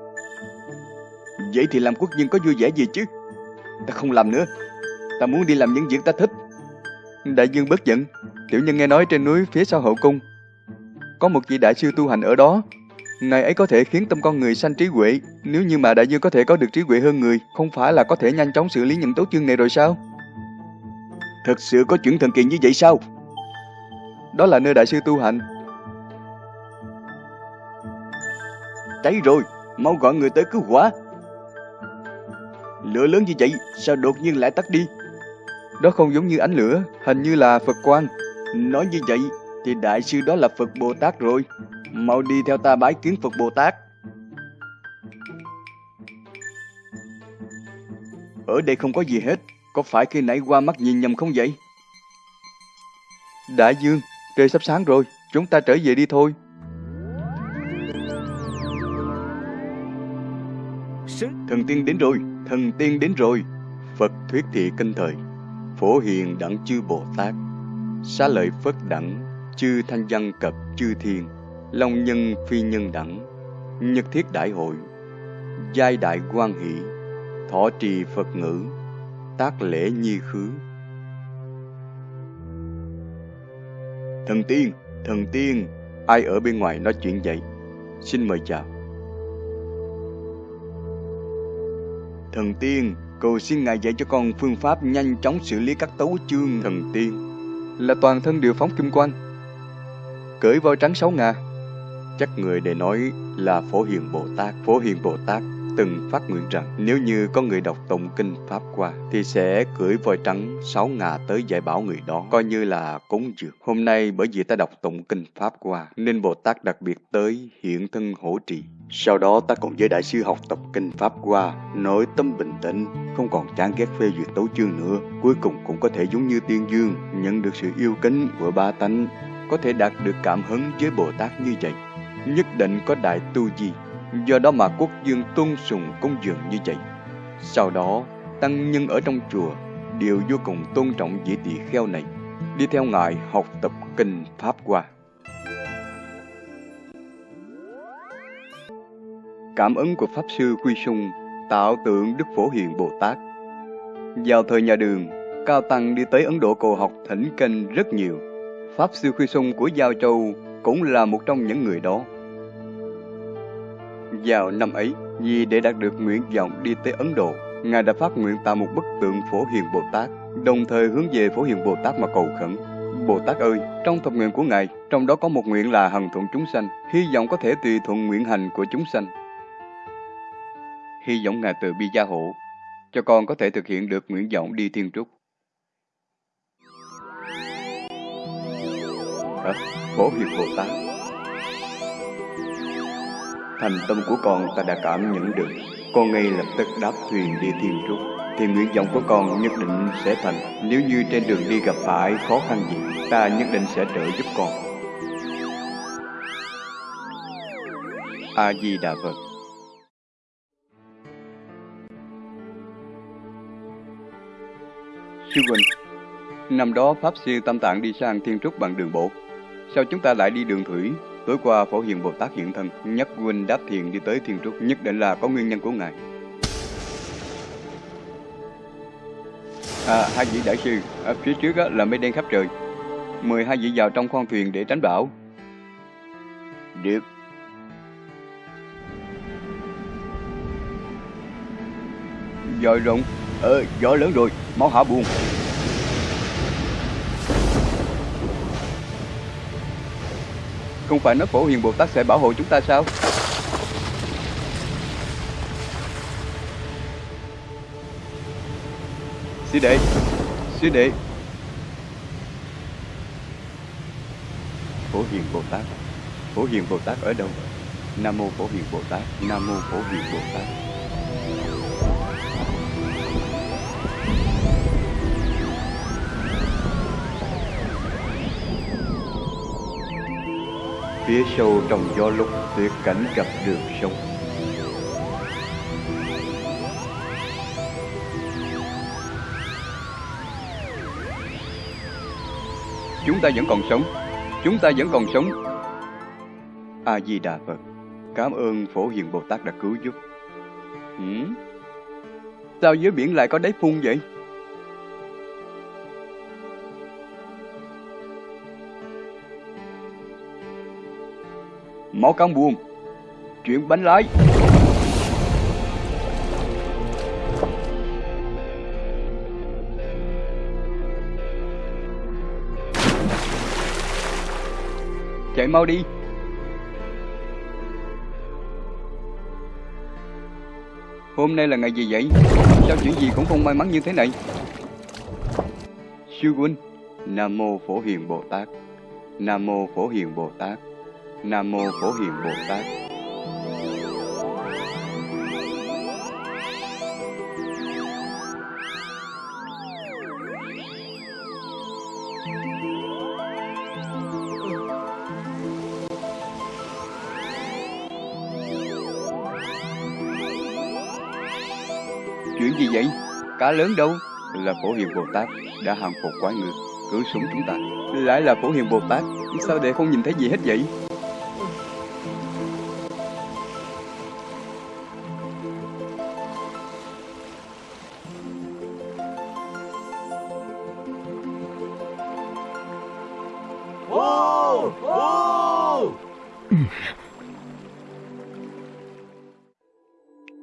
Speaker 1: Vậy thì làm quốc dân có vui vẻ gì chứ? Ta không làm nữa, ta muốn đi làm những việc ta thích.
Speaker 5: Đại dương bất giận, tiểu nhân nghe nói trên núi phía sau hậu cung, có một vị đại sư tu hành ở đó. Ngài ấy có thể khiến tâm con người sanh trí huệ, nếu như mà đại dương có thể có được trí huệ hơn người, không phải là có thể nhanh chóng xử lý những tố chương này rồi sao?
Speaker 1: Thật sự có chuyện thần kỳ như vậy sao?
Speaker 5: Đó là nơi đại sư tu hành.
Speaker 1: Cháy rồi, mau gọi người tới cứu hỏa. Lửa lớn như vậy, sao đột nhiên lại tắt đi?
Speaker 5: Đó không giống như ánh lửa, hình như là Phật quang.
Speaker 1: Nói như vậy, thì đại sư đó là Phật Bồ Tát rồi. Mau đi theo ta bái kiến Phật Bồ Tát. Ở đây không có gì hết, có phải khi nãy qua mắt nhìn nhầm không vậy?
Speaker 5: Đại dương, Trời sắp sáng rồi, chúng ta trở về đi thôi.
Speaker 1: Thần tiên đến rồi, thần tiên đến rồi. Phật thuyết thị kinh thời, phổ hiền đẳng chư Bồ Tát, xá lợi Phất đẳng, chư thanh văn cập chư thiên, long nhân phi nhân đẳng, nhật thiết đại hội, giai đại quan hỷ, thọ trì Phật ngữ, tác lễ nhi khứ, Thần tiên, thần tiên, ai ở bên ngoài nói chuyện vậy? Xin mời chào. Thần tiên, cầu xin ngài dạy cho con phương pháp nhanh chóng xử lý các tấu chương thần tiên.
Speaker 5: Là toàn thân đều phóng kim quang. Cởi voi trắng sáu ngà.
Speaker 1: Chắc người để nói là Phổ Hiền Bồ Tát. Phổ Hiền Bồ Tát từng phát nguyện rằng nếu như có người đọc tụng kinh Pháp qua thì sẽ cưỡi voi trắng sáu ngà tới dạy bảo người đó, coi như là cúng dường. Hôm nay bởi vì ta đọc tụng kinh Pháp qua nên Bồ Tát đặc biệt tới hiện thân hỗ trì. Sau đó ta cùng với Đại sư học tập kinh Pháp qua, nội tâm bình tĩnh, không còn chán ghét phê duyệt tấu chương nữa. Cuối cùng cũng có thể giống như tiên dương, nhận được sự yêu kính của ba tánh, có thể đạt được cảm hứng với Bồ Tát như vậy. Nhất định có đại tu gì Do đó mà quốc dương tôn sùng công dường như vậy. Sau đó, tăng nhân ở trong chùa đều vô cùng tôn trọng vị tỳ kheo này, đi theo ngài học tập kinh Pháp qua. Cảm ứng của Pháp Sư Quy Sung tạo tượng Đức Phổ Hiền Bồ Tát. Vào thời nhà đường, Cao Tăng đi tới Ấn Độ cầu học thỉnh kinh rất nhiều. Pháp Sư Quy Sung của Giao Châu cũng là một trong những người đó. Vào năm ấy, vì để đạt được nguyện vọng đi tới Ấn Độ, Ngài đã phát nguyện tạo một bức tượng Phổ Hiền Bồ Tát, đồng thời hướng về Phổ Hiền Bồ Tát mà cầu khẩn. Bồ Tát ơi, trong thập nguyện của Ngài, trong đó có một nguyện là hằng thuận chúng sanh, hy vọng có thể tùy thuận nguyện hành của chúng sanh. Hy vọng Ngài từ bi gia hộ, cho con có thể thực hiện được nguyện vọng đi thiên trúc. Hả? Phổ Hiền Bồ Tát Thành tâm của con, ta đã cảm nhận được. Con ngay lập tức đáp thuyền đi thiên trúc Thì nguyện vọng của con nhất định sẽ thành. Nếu như trên đường đi gặp phải khó khăn gì, Ta nhất định sẽ trợ giúp con. A-di-đà Phật. Sư Huynh, Năm đó Pháp Sư Tâm Tạng đi sang Thiên Trúc bằng đường bộ. Sao chúng ta lại đi đường thủy? Tối qua Phổ Hiền Bồ Tát hiện thân, nhắc huynh đáp thiền đi tới Thiên Trúc, nhất định là có nguyên nhân của ngài. À, hai vị đại sư, ở phía trước á, là mây đen khắp trời. Mời hai vị vào trong khoang thuyền để tránh bão. Được. Dòi rộng, ờ, gió lớn rồi, máu hạ buồn. Không phải nói phổ hiền Bồ Tát sẽ bảo hộ chúng ta sao? Sư đệ, sư đệ. Phổ hiền Bồ Tát, phổ hiền Bồ Tát ở đâu? Nam mô phổ hiền Bồ Tát, Nam mô phổ hiền Bồ Tát. Phía sâu trong gió lúc tuyệt cảnh gặp được sông Chúng ta vẫn còn sống, Chúng ta vẫn còn sống A-di-đà Phật, Cảm ơn Phổ Hiền Bồ Tát đã cứu giúp ừ? Sao dưới biển lại có đáy phun vậy? Máu căng buông. Chuyện bánh lái. Chạy mau đi. Hôm nay là ngày gì vậy? Sao chuyện gì cũng không may mắn như thế này? Sư huynh, Nam Mô Phổ Hiền Bồ Tát. Nam Mô Phổ Hiền Bồ Tát. Nam Mô Phổ Hiền Bồ Tát Chuyện gì vậy? Cá lớn đâu? Là Phổ Hiền Bồ Tát đã hàng phục quái ngược, cứu súng chúng ta. Lại là Phổ Hiền Bồ Tát, sao đệ không nhìn thấy gì hết vậy?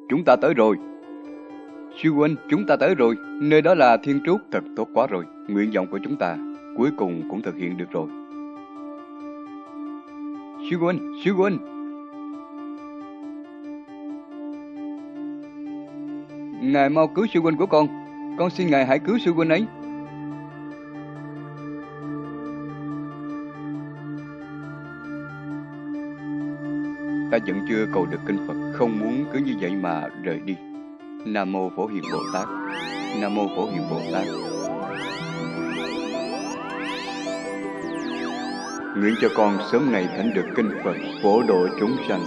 Speaker 1: Chúng ta tới rồi. Sư huynh, chúng ta tới rồi. Nơi đó là Thiên Trúc, thật tốt quá rồi. Nguyện vọng của chúng ta cuối cùng cũng thực hiện được rồi. Sư huynh, sư huynh. Ngài mau cứu sư huynh của con. Con xin ngài hãy cứu sư huynh ấy. Vẫn chưa cầu được kinh Phật, không muốn cứ như vậy mà rời đi. Nam mô Phổ Hiền Bồ Tát. Nam mô Phổ Hiền Bồ Tát. Nguyện cho con sớm ngày thánh được kinh Phật, phổ độ chúng sanh.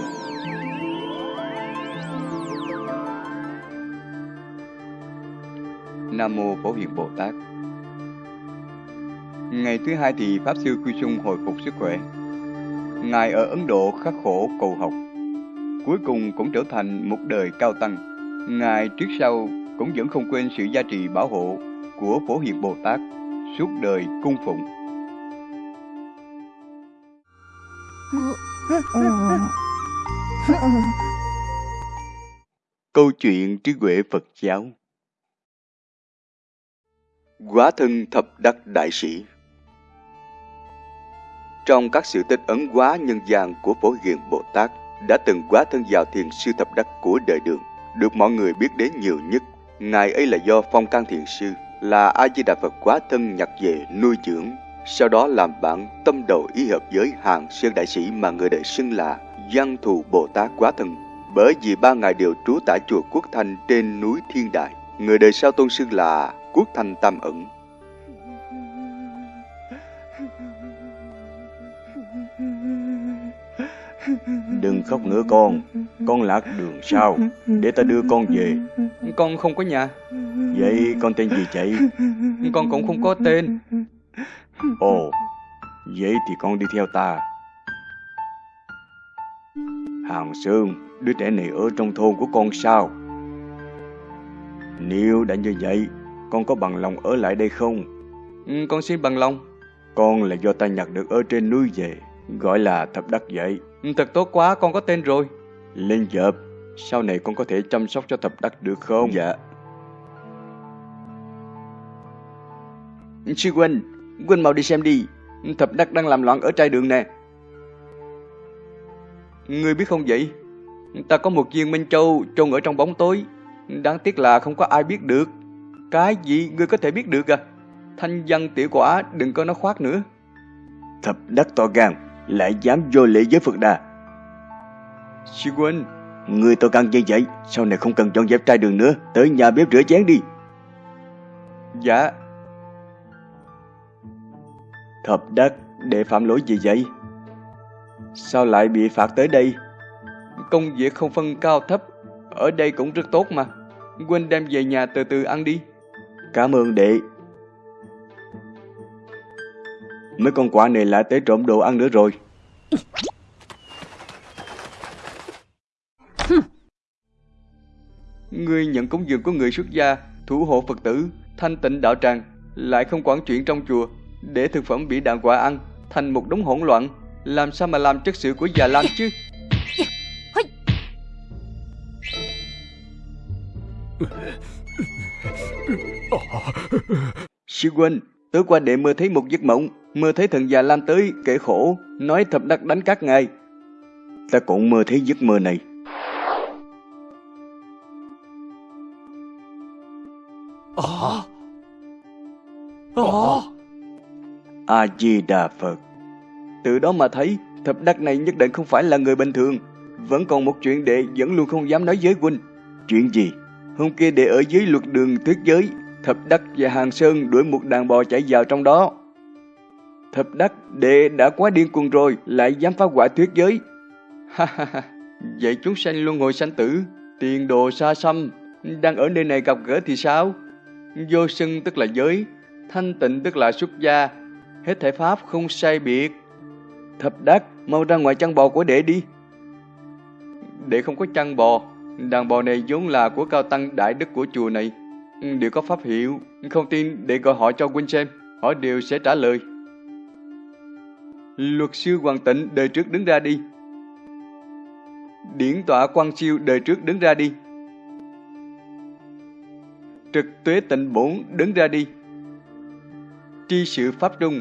Speaker 1: Nam mô Phổ Hiền Bồ Tát. Ngày thứ hai thì Pháp Sư Quy Sung hồi phục sức khỏe. Ngài ở Ấn Độ khắc khổ cầu học. Cuối cùng cũng trở thành một đời cao tăng. Ngài trước sau, cũng vẫn không quên sự gia trì bảo hộ của Phổ Hiền Bồ Tát suốt đời cung phụng. Câu chuyện trí huệ Phật giáo Quá thân thập đắc đại sĩ Trong các sự tích ấn quá nhân gian của Phổ Hiền Bồ Tát đã từng quá thân vào thiền sư thập đắc của đời đường, được mọi người biết đến nhiều nhất. Ngài ấy là do Phong Can Thiền Sư, là A-di-đà Phật quá thân nhặt về nuôi dưỡng, sau đó làm bạn tâm đầu ý hợp với hàng sơn đại sĩ mà người đời xưng là Văn Thù Bồ Tát quá thân. Bởi vì ba ngài đều trú tại chùa Quốc Thanh trên núi Thiên Đại, người đời sau tôn xưng là Quốc Thanh Tam Ẩn. Đừng khóc nữa con, con lạc đường sao, để ta đưa con về. Con không có nhà. Vậy con tên gì chạy? Con cũng không có tên. Ồ,
Speaker 3: Vậy thì con đi theo ta. Hàng Sơn, đứa trẻ này ở trong thôn của con sao? Nếu đã như vậy, con có bằng lòng ở lại đây không?
Speaker 1: Ừ, con xin bằng lòng.
Speaker 3: Con là do ta nhặt được ở trên núi về, gọi là thập đắc vậy.
Speaker 1: Ừ, thật tốt quá, con có tên rồi.
Speaker 3: Lên dợp, sau này con có thể chăm sóc cho thập đắc được không?
Speaker 1: Dạ. Sư huynh, huynh mau đi xem đi. Thập đắc đang làm loạn ở trai đường nè. Ngươi biết không vậy? Ta có một viên Minh Châu chôn ở trong bóng tối. Đáng tiếc là không có ai biết được. Cái gì ngươi có thể biết được à? Thanh văn tiểu quả đừng có nói khoác nữa.
Speaker 3: Thập đắc to gan, lại dám vô lễ với Phật Đà.
Speaker 1: Sư huynh,
Speaker 3: Người to gan như vậy, sau này không cần dọn dẹp trai đường nữa, tới nhà bếp rửa chén đi.
Speaker 1: dạ,
Speaker 3: Thập đắc, để phạm lỗi gì vậy? Sao lại bị phạt tới đây?
Speaker 1: công việc không phân cao thấp. Ở đây cũng rất tốt mà. Huynh đem về nhà từ từ ăn đi.
Speaker 3: Cảm ơn đệ. Mấy con quả này lại tới trộm đồ ăn nữa rồi.
Speaker 1: Ngươi nhận cúng dường của người xuất gia, thủ hộ Phật tử, thanh tịnh đạo tràng, lại không quản chuyện trong chùa, để thực phẩm bị đàn quả ăn, thành một đống hỗn loạn, làm sao mà làm chất sự của già Lam chứ? Sư huynh, tối qua đệ mơ thấy một giấc mộng, mơ thấy thần già Lam tới kể khổ, nói thập đắc đánh các ngài.
Speaker 3: Ta cũng mơ thấy giấc mơ này. A-di-đà Phật.
Speaker 1: Từ đó mà thấy, thập đắc này nhất định không phải là người bình thường. Vẫn còn một chuyện đệ vẫn luôn không dám nói với huynh.
Speaker 3: Chuyện gì?
Speaker 1: Hôm kia đệ ở dưới luật đường thuyết giới, thập đắc và hàng sơn đuổi một đàn bò chạy vào trong đó. Thập đắc đệ đã quá điên cuồng rồi, lại dám phá hoại thuyết giới. Ha ha ha, vậy chúng sanh luân hồi sanh tử, tiền đồ xa xăm, đang ở nơi này gặp gỡ thì sao? Vô sân tức là giới, thanh tịnh tức là xuất gia, hết thể pháp không sai biệt. Thập đắc, mau ra ngoài chăn bò của đệ đi. Đệ không có chăn bò, đàn bò này vốn là của cao tăng đại đức của chùa này. Đều có pháp hiệu, không tin để gọi họ cho huynh xem, họ đều sẽ trả lời. Luật sư Hoàng Tịnh đời trước đứng ra đi. Điển tọa quan siêu đời trước đứng ra đi. Trực tuế tịnh bổn đứng ra đi. Tri sự Pháp Trung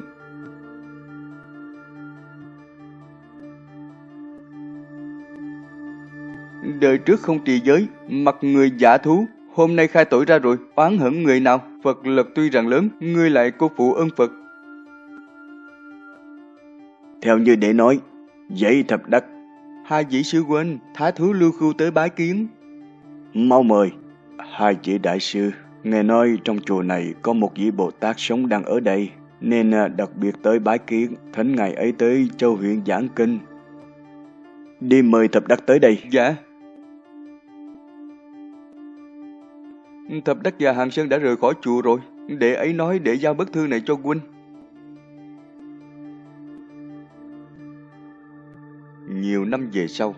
Speaker 1: Đời trước không trì giới, mặt người giả thú, hôm nay khai tội ra rồi, oán hận người nào, Phật lực tuy rằng lớn, ngươi lại cô phụ ơn Phật.
Speaker 3: Theo như đệ nói, vậy thập đắc,
Speaker 1: Hai vị sư huynh, thái thú lưu khu tới bái kiến.
Speaker 3: mau mời. Hai vị đại sư, nghe nói trong chùa này có một vị Bồ Tát sống đang ở đây, nên à, đặc biệt tới bái kiến, thỉnh ngày ấy tới châu huyện giảng kinh. Đi mời thập đắc tới đây.
Speaker 1: Dạ. Thập đắc và Hàng Sơn đã rời khỏi chùa rồi, đệ ấy nói để giao bức thư này cho huynh. Nhiều năm về sau,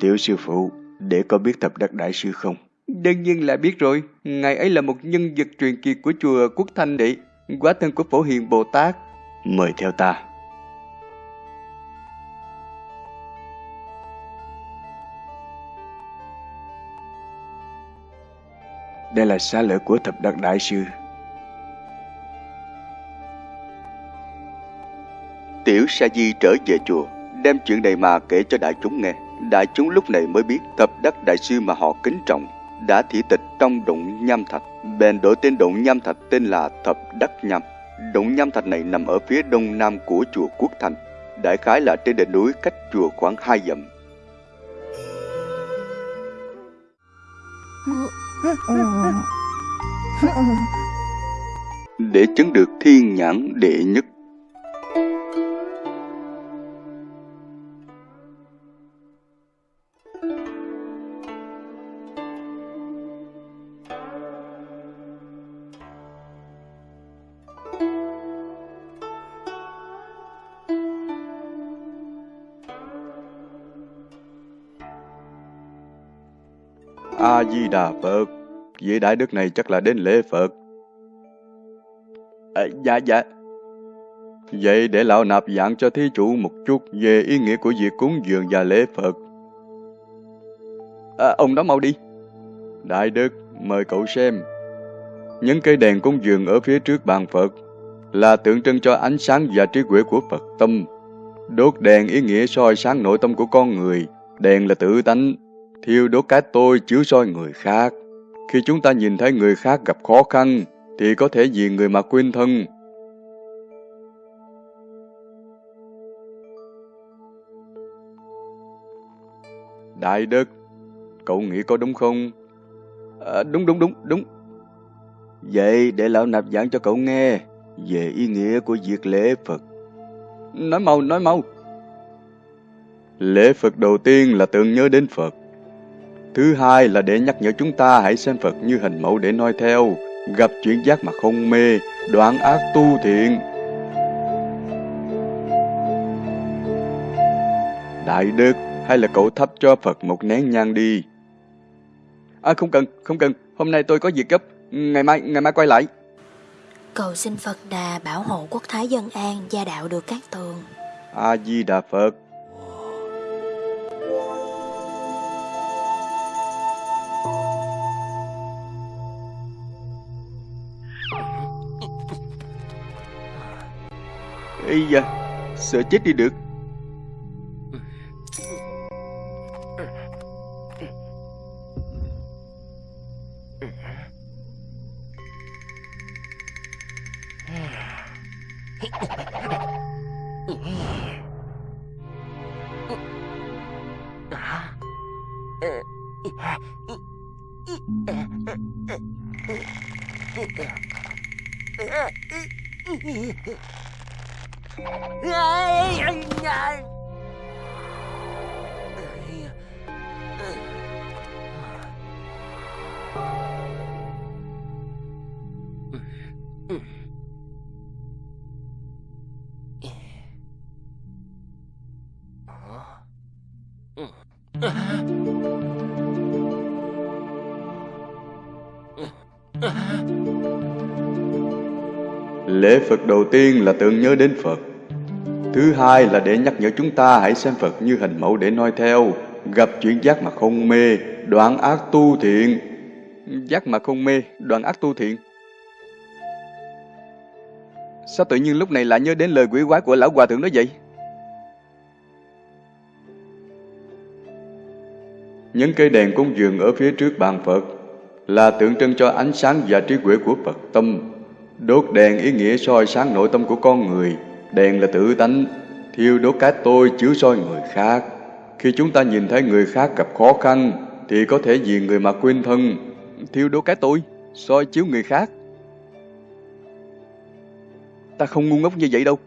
Speaker 3: Tiểu sư phụ, để có biết thập đắc đại sư không?
Speaker 1: đương nhiên là biết rồi, ngài ấy là một nhân vật truyền kiệt của chùa Quốc Thanh đệ, quá thân của Phổ Hiền Bồ Tát.
Speaker 3: Mời theo ta. Đây là xá lợi của thập đắc đại sư.
Speaker 1: Tiểu Sa Di trở về chùa, đem chuyện này mà kể cho đại chúng nghe. Đại chúng lúc này mới biết thập đắc đại sư mà họ kính trọng đã thị tịch trong động nham thạch. Bèn đổi tên động nham thạch tên là thập đắc nham. Động nham thạch này nằm ở phía đông nam của chùa Quốc Thành, đại khái là trên đỉnh núi cách chùa khoảng hai dặm. Để chứng được thiên nhãn đệ nhất A-di-đà Phật, vị đại đức này chắc là đến lễ Phật.
Speaker 3: À, dạ dạ.
Speaker 1: Vậy để lão nạp giảng cho thí chủ một chút về ý nghĩa của việc cúng dường và lễ Phật.
Speaker 3: À, ông đó mau đi.
Speaker 1: Đại đức, mời cậu xem. Những cây đèn cúng dường ở phía trước bàn Phật là tượng trưng cho ánh sáng và trí huệ của Phật tâm. Đốt đèn ý nghĩa soi sáng nội tâm của con người. Đèn là tự tánh, thiêu đốt cái tôi chiếu soi người khác. Khi chúng ta nhìn thấy người khác gặp khó khăn, thì có thể vì người mà quên thân. Đại đức, cậu nghĩ có đúng không?
Speaker 3: À, đúng đúng đúng đúng. Vậy để lão nạp giảng cho cậu nghe về ý nghĩa của việc lễ Phật.
Speaker 1: Nói mau, nói mau. Lễ Phật đầu tiên là tưởng nhớ đến Phật. Thứ hai là để nhắc nhở chúng ta hãy xem Phật như hình mẫu để noi theo, gặp chuyện giác mà không mê, đoạn ác tu thiện. Đại Đức, hay là cậu thắp cho Phật một nén nhang đi?
Speaker 3: À không cần, không cần, hôm nay tôi có việc gấp, ngày mai, ngày mai quay lại.
Speaker 4: Cầu xin Phật Đà bảo hộ quốc thái dân an, gia đạo được các tường.
Speaker 1: A-di-đà Phật.
Speaker 3: Y da, sợ chết đi được.
Speaker 1: Lễ Phật đầu tiên là tưởng nhớ đến Phật. Thứ hai là để nhắc nhở chúng ta hãy xem Phật như hình mẫu để noi theo, gặp chuyện giác mà không mê, đoạn ác tu thiện.
Speaker 3: Giác mà không mê, đoạn ác tu thiện. Sao tự nhiên lúc này lại nhớ đến lời quỷ quái của lão hòa thượng đó vậy?
Speaker 1: Những cây đèn cúng dường ở phía trước bàn Phật là tượng trưng cho ánh sáng và trí huệ của Phật tâm. Đốt đèn ý nghĩa soi sáng nội tâm của con người. Đèn là tự tánh, thiêu đốt cái tôi chiếu soi người khác. Khi chúng ta nhìn thấy người khác gặp khó khăn, thì có thể vì người mà quên thân.
Speaker 3: Thiêu đốt cái tôi, soi chiếu người khác. Ta không ngu ngốc như vậy đâu.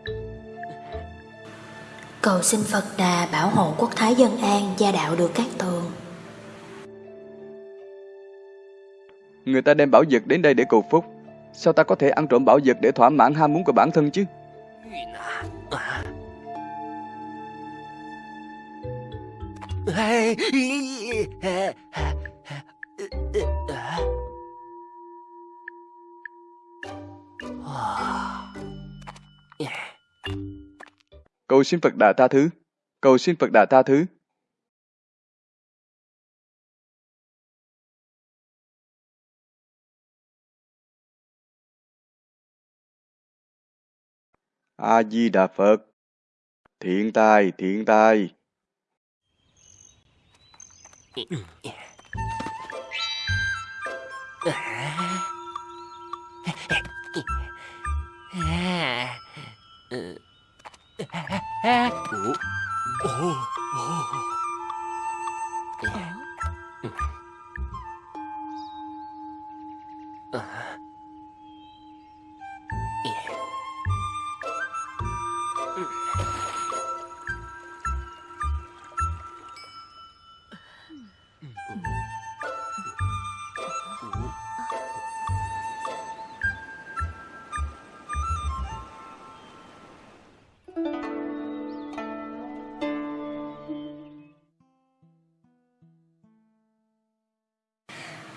Speaker 3: <laughs> <laughs> <laughs>
Speaker 4: Cầu xin Phật Đà bảo hộ quốc thái dân an, gia đạo được các tường.
Speaker 3: Người ta đem bảo vật đến đây để cầu phúc. Sao ta có thể ăn trộm bảo vật để thỏa mãn ham muốn của bản thân chứ? Cầu xin Phật đà tha thứ, cầu xin Phật đà tha thứ.
Speaker 1: A Di Đà Phật. Thiện tai, thiện tai. Ah. ええおおおお。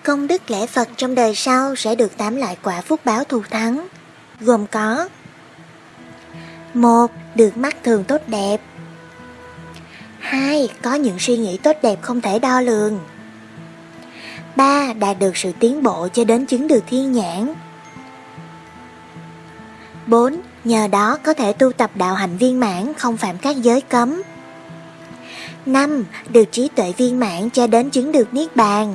Speaker 6: Công đức lễ Phật trong đời sau sẽ được tám loại quả phúc báo thù thắng, gồm có một Được mắt thường tốt đẹp 2. Có những suy nghĩ tốt đẹp không thể đo lường 3. Đạt được sự tiến bộ cho đến chứng được thiên nhãn 4. Nhờ đó có thể tu tập đạo hạnh viên mãn không phạm các giới cấm 5. Được trí tuệ viên mãn cho đến chứng được Niết Bàn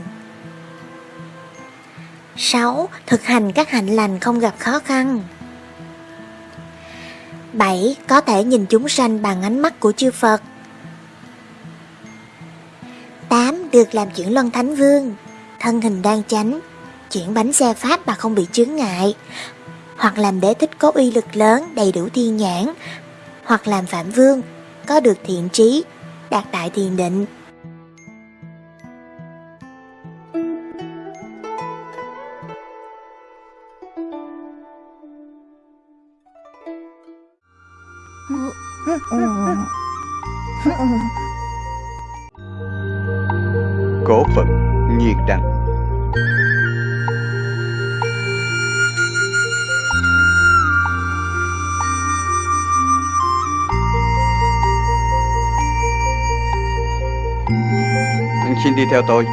Speaker 6: 6. Thực hành các hạnh lành không gặp khó khăn 7. Có thể nhìn chúng sanh bằng ánh mắt của chư Phật 8. Được làm chuyển luân thánh vương Thân hình đang chánh, Chuyển bánh xe pháp mà không bị chướng ngại Hoặc làm đế thích có uy lực lớn, đầy đủ thiên nhãn Hoặc làm phạm vương, Có được thiện trí, Đạt đại thiền định
Speaker 1: đi theo tôi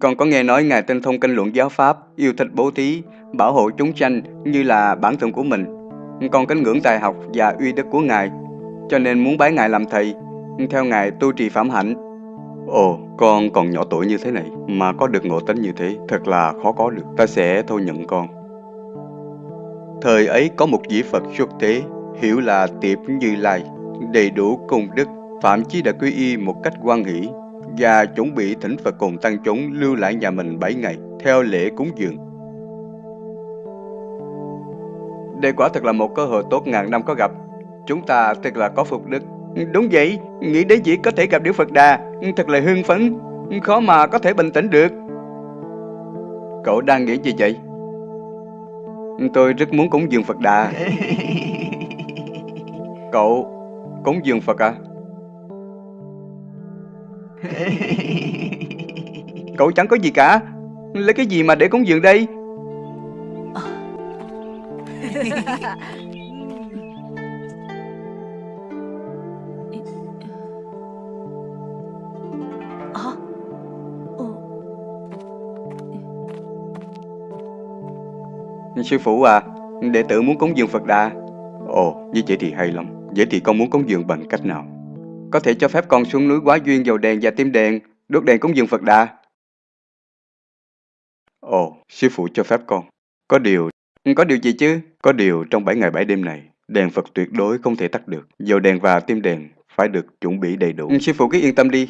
Speaker 1: Con có nghe nói Ngài tinh thông kinh luận giáo Pháp, yêu thích bố thí, bảo hộ chúng sanh như là bản thân của mình. Con kính ngưỡng tài học và uy đức của Ngài, cho nên muốn bái Ngài làm thầy, theo Ngài tu trì phạm hạnh. Ồ, con còn nhỏ tuổi như thế này mà có được ngộ tính như thế, thật là khó có được. Ta sẽ thôi nhận con. Thời ấy có một vị Phật xuất thế, hiểu là tiệp như lai, đầy đủ công đức, phạm chí đã quy y một cách quan hỷ và chuẩn bị thỉnh Phật cùng tăng chúng lưu lại nhà mình 7 ngày theo lễ cúng dường. Đây quả thật là một cơ hội tốt ngàn năm có gặp. Chúng ta thật là có phục đức. Đúng vậy, nghĩ đến chỉ có thể gặp Đức Phật Đà, thật là hưng phấn, khó mà có thể bình tĩnh được. Cậu đang nghĩ gì vậy? Tôi rất muốn cúng dường Phật Đà. <laughs> Cậu cúng dường Phật à? <laughs> Cậu chẳng có gì cả. Lấy cái gì mà để cúng dường đây? <laughs> Sư phụ à Đệ tử muốn cúng dường Phật Đà. Ồ như vậy thì hay lắm Vậy thì con muốn cúng dường bằng cách nào? Có thể cho phép con xuống núi quá duyên dầu đèn và tim đèn. Đốt đèn cúng dường Phật Đà. Ồ, sư phụ cho phép con. Có điều Có điều gì chứ? Có điều trong 7 ngày 7 đêm này, Đèn Phật tuyệt đối không thể tắt được. Dầu đèn và tim đèn phải được chuẩn bị đầy đủ. Ừ, sư phụ cứ yên tâm đi.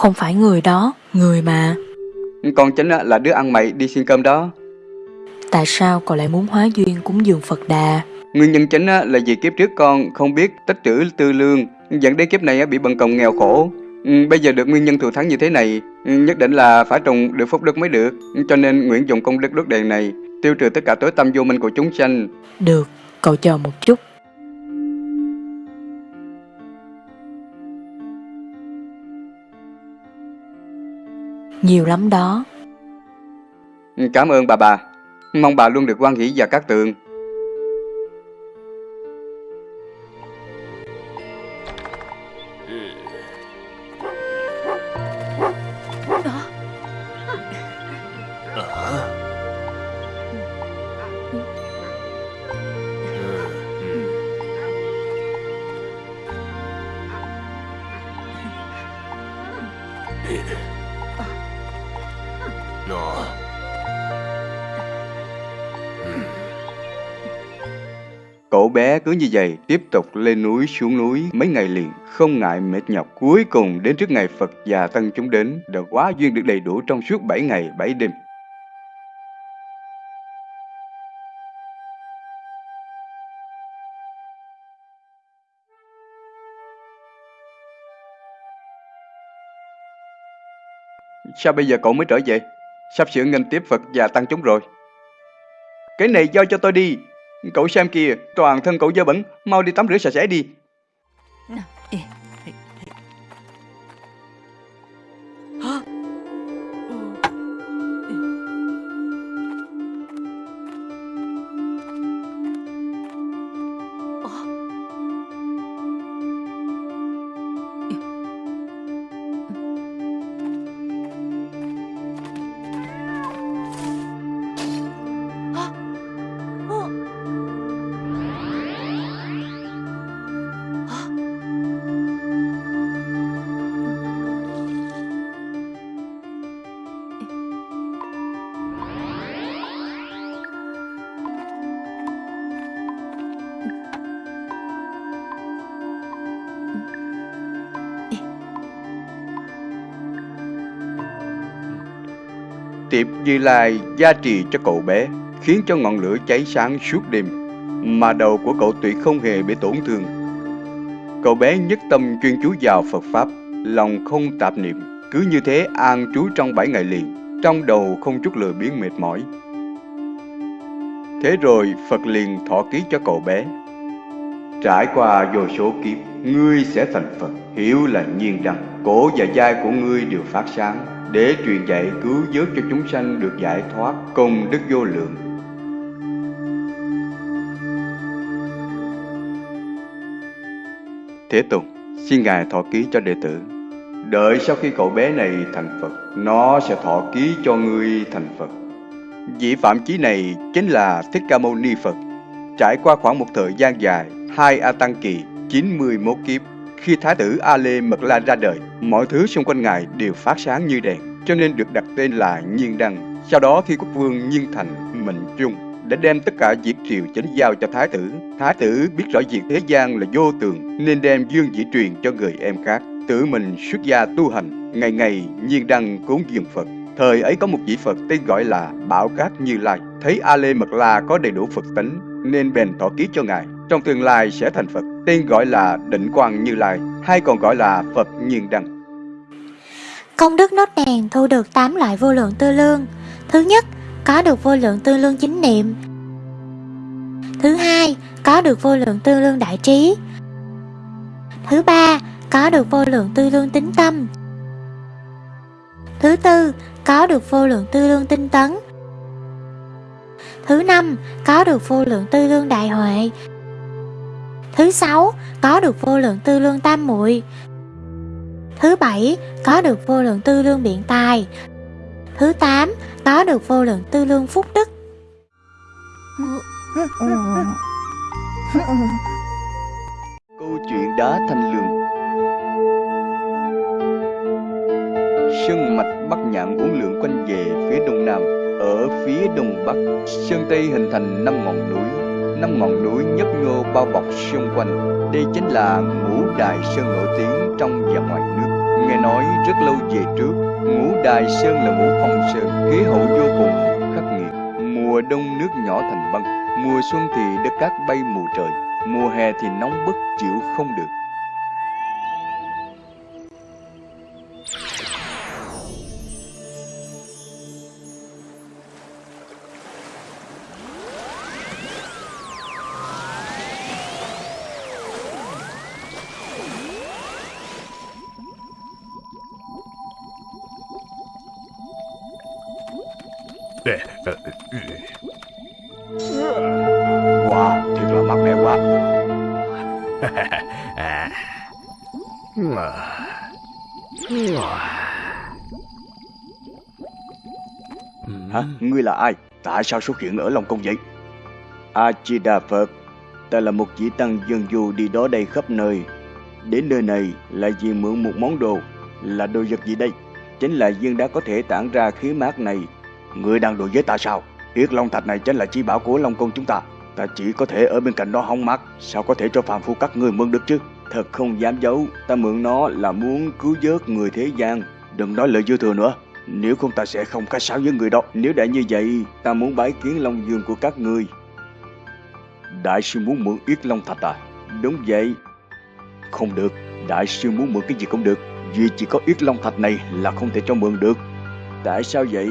Speaker 4: Không phải người đó, người mà.
Speaker 1: Con chính là đứa ăn mày đi xin cơm đó
Speaker 4: Tại sao cậu lại muốn hóa duyên cúng dường Phật Đà?
Speaker 1: Nguyên nhân chính là vì kiếp trước con không biết tích trữ tư lương Dẫn đến kiếp này bị bần cộng nghèo khổ Ừ, Bây giờ được nguyên nhân thù thắng như thế này ừ, Nhất định là phải trồng được phúc đức mới được Cho nên nguyện dùng công đức đốt đèn này Tiêu trừ tất cả tối tâm vô minh của chúng sanh
Speaker 4: Được, cậu chờ một chút. Nhiều lắm đó.
Speaker 1: Cảm ơn bà bà Mong bà luôn được quan hỷ và các tường bé cứ như vậy tiếp tục lên núi xuống núi mấy ngày liền, không ngại mệt nhọc cuối cùng đến trước ngày Phật già tăng chúng đến, đã quá duyên được đầy đủ trong suốt 7 ngày 7 đêm Sao bây giờ cậu mới trở về? Sắp sửa nghênh tiếp Phật và tăng chúng rồi. Cái này giao cho tôi đi. Cậu xem kìa, toàn thân cậu dơ bẩn, mau đi tắm rửa sạch sẽ đi. Như Lai gia trì cho cậu bé, khiến cho ngọn lửa cháy sáng suốt đêm, mà đầu của cậu tuyệt không hề bị tổn thương. Cậu bé nhất tâm chuyên chú vào Phật Pháp, lòng không tạp niệm, cứ như thế an trú trong bảy ngày liền, trong đầu không chút lười biếng mệt mỏi. Thế rồi Phật liền thọ ký cho cậu bé. Trải qua vô số kiếp, ngươi sẽ thành Phật, hiểu là nhiên rằng cổ và vai của ngươi đều phát sáng, để truyền dạy cứu vớt cho chúng sanh được giải thoát công đức vô lượng. Thế Tùng, xin Ngài thọ ký cho đệ tử. Đợi sau khi cậu bé này thành Phật, nó sẽ thọ ký cho ngươi thành Phật. Vị phạm chí này chính là Thích Ca Mâu Ni Phật. Trải qua khoảng một thời gian dài, hai A Tăng Kỳ, 91 kiếp, khi Thái tử A Mật La ra đời, mọi thứ xung quanh Ngài đều phát sáng như đèn, cho nên được đặt tên là Nhiên Đăng. Sau đó khi quốc vương Nhiên Thành, Mệnh Trung đã đem tất cả việc triều chính giao cho Thái tử. Thái tử biết rõ việc thế gian là vô tường, nên đem dương dĩ truyền cho người em khác. Tự mình xuất gia tu hành, ngày ngày Nhiên Đăng cúng dường Phật. Thời ấy có một vị Phật tên gọi là Bảo Cát Như Lai. Thấy A Lê Mật La có đầy đủ Phật tính, nên bèn thọ ký cho ngài. Trong tương lai sẽ thành Phật, tên gọi là Định Quang Như Lai, hay còn gọi là Phật Nhiên Đăng.
Speaker 4: Công đức nốt đèn thu được 8 loại vô lượng tư lương. Thứ nhất, có được vô lượng tư lương chính niệm. Thứ hai, có được vô lượng tư lương đại trí. Thứ ba, có được vô lượng tư lương tính tâm. Thứ tư, có được vô lượng tư lương tinh tấn. Thứ năm, có được vô lượng tư lương đại huệ. Thứ sáu, có được vô lượng tư lương tam muội. Thứ bảy, có được vô lượng tư lương biện tài. Thứ tám, có được vô lượng tư lương phúc đức.
Speaker 3: Câu chuyện đá thanh lương Sơn mạch Bắc Nhạn uốn lượn quanh về phía đông nam Ở phía đông bắc Sơn Tây hình thành năm ngọn núi Năm ngọn núi nhấp nhô bao bọc xung quanh. Đây chính là ngũ đài sơn nổi tiếng trong và ngoài nước. Nghe nói rất lâu về trước, Ngũ đài sơn là ngũ phong sơn Khí hậu vô cùng khắc nghiệt. Mùa đông nước nhỏ thành băng, Mùa xuân thì đất cát bay mù trời, Mùa hè thì nóng bức chịu không được. Ngươi là ai? Tại sao xuất hiện ở Long Cung vậy? A-di-đà Phật Ta là một vị tăng dân du đi đó đây khắp nơi Đến nơi này là vì mượn một món đồ, Là đồ vật gì đây? Chính là viên đá có thể tản ra khí mát này Ngươi đang đùa với ta sao? Yết Long Thạch này chính là chi bảo của Long Cung chúng ta Ta chỉ có thể ở bên cạnh đó hóng mát Sao có thể cho phàm phu các ngươi mượn được chứ Thật không dám giấu, Ta mượn nó là muốn cứu vớt người thế gian Đừng nói lời dư thừa nữa nếu không ta sẽ không khách sáo với người đó. Nếu đã như vậy Ta muốn bái kiến Long Dương của các ngươi. Đại sư muốn mượn Yết Long Thạch à? Đúng vậy. Không được. Đại sư muốn mượn cái gì cũng được. Vì chỉ có Yết Long Thạch này là không thể cho mượn được.
Speaker 1: Tại sao vậy?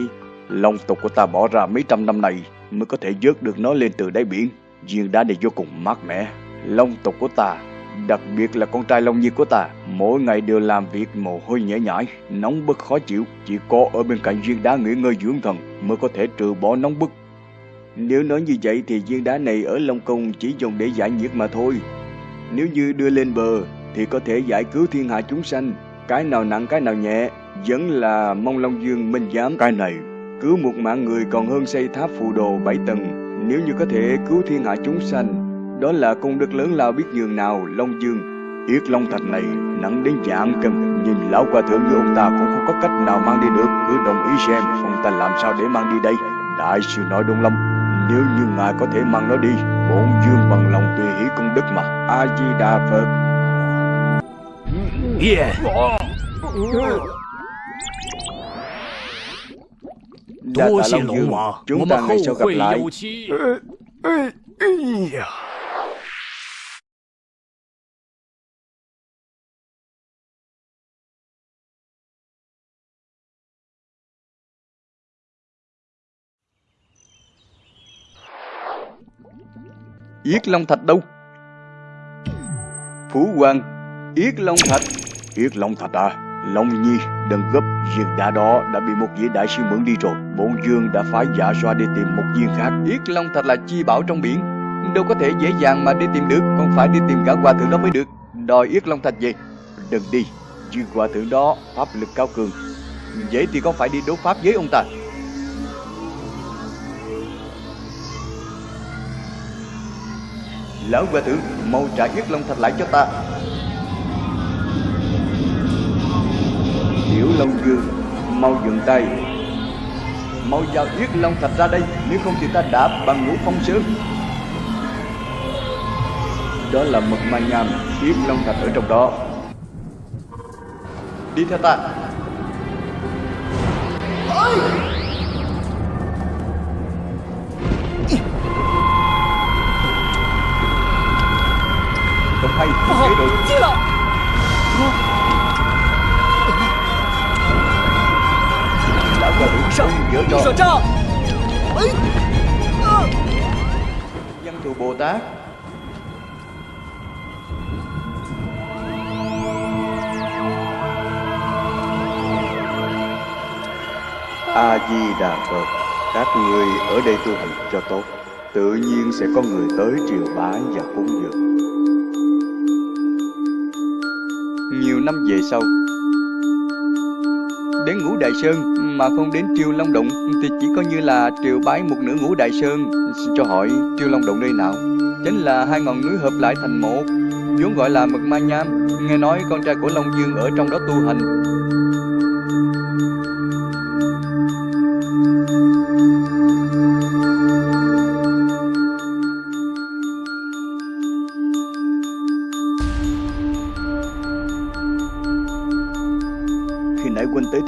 Speaker 1: Long tộc của ta bỏ ra mấy trăm năm này mới có thể vớt được nó lên từ đáy biển. Viên đá này vô cùng mát mẻ. Long tộc của ta, đặc biệt là con trai Long Nhi của ta, mỗi ngày đều làm việc mồ hôi nhễ nhãi, nóng bức khó chịu. Chỉ có ở bên cạnh viên đá nghỉ ngơi dưỡng thần mới có thể trừ bỏ nóng bức. Nếu nói như vậy thì viên đá này ở Long Công chỉ dùng để giải nhiệt mà thôi. Nếu như đưa lên bờ thì có thể giải cứu thiên hạ chúng sanh. Cái nào nặng cái nào nhẹ, vẫn là mong Long Dương minh giám cái này. Cứu một mạng người còn hơn xây tháp phù đồ bảy tầng. Nếu như có thể cứu thiên hạ chúng sanh, đó là công đức lớn lao biết nhường nào Long Dương. Yết Long Thạch này nặng đến dạng cầm Nhìn lão qua thượng như ông ta cũng không có cách nào mang đi được. Cứ đồng ý xem ông ta làm sao để mang đi đây? Đại sư nói Đông Lâm Nếu như ngài có thể mang nó đi Bổn dương bằng lòng tùy hỷ công đức mà. A-di-đà Phật.
Speaker 3: Yeah.
Speaker 1: Đa tạ Long Dương. Chúng ta ngày sau gặp lại. Yết Long Thạch đâu? Phú Hoàng, Yết Long Thạch. Yết Long Thạch à? Long Nhi, đừng gấp, viên đá đó đã bị một vị đại sư mượn đi rồi. Bổn Dương đã phái dạ xoa đi tìm một viên khác. Yết Long Thạch là chi bảo trong biển. Đâu có thể dễ dàng mà đi tìm được, còn phải đi tìm cả hòa thượng đó mới được. Đòi Yết Long Thạch về. Đừng đi, viên hòa thượng đó pháp lực cao cường. Vậy thì con phải đi đấu pháp với ông ta. Lão hòa thượng, mau trả Yết Long Thạch lại cho ta. Tiểu Long Dương, mau dừng tay. Mau giao Yết Long Thạch ra đây, nếu không thì ta đạp bằng ngũ phong sơn. Đó là mật ma nham, Yết Long Thạch ở trong đó. Đi theo ta. Không hay, không thể được.
Speaker 7: 进了！
Speaker 1: Lão hòa thượng
Speaker 7: 上
Speaker 1: không dở
Speaker 7: 逆
Speaker 1: trò.
Speaker 7: 手杖！哎，啊！
Speaker 1: Văn thù Bồ Tát A Di Đà Phật Các người ở đây tu hành cho tốt Tự nhiên sẽ có người tới triều bái và cúng dường Nhiều năm về sau. Đến ngũ Đại Sơn mà không đến triều Long Động Thì chỉ coi như là triều bái một nửa ngũ Đại Sơn. Xin cho hỏi, triều Long Động nơi nào? Chính là hai ngọn núi hợp lại thành một, vốn gọi là mực ma nham. Nghe nói con trai của Long Dương ở trong đó tu hành.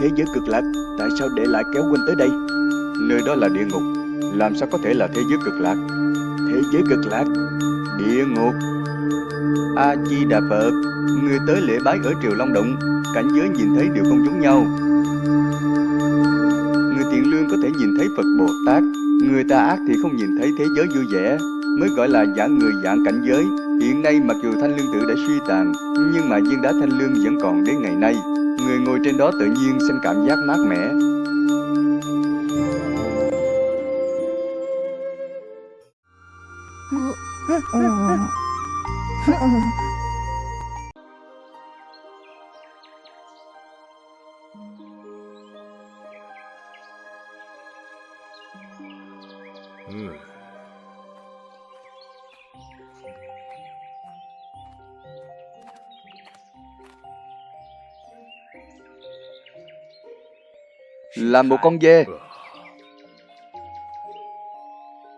Speaker 1: Thế giới cực lạc, Tại sao để lại kéo huynh tới đây? Nơi đó là địa ngục, Làm sao có thể là thế giới cực lạc? Thế giới cực lạc, Địa ngục. A-di-đà Phật, Người tới lễ bái ở Triều Long Động, Cảnh giới nhìn thấy đều không giống nhau. Người thiện lương có thể nhìn thấy Phật Bồ Tát, Người ta ác thì không nhìn thấy thế giới vui vẻ, Mới gọi là dạng người dạng cảnh giới. Hiện nay mặc dù thanh lương tự đã suy tàn, Nhưng mà viên đá thanh lương vẫn còn đến ngày nay. Người ngồi trên đó tự nhiên sinh cảm giác mát mẻ. Là một con dê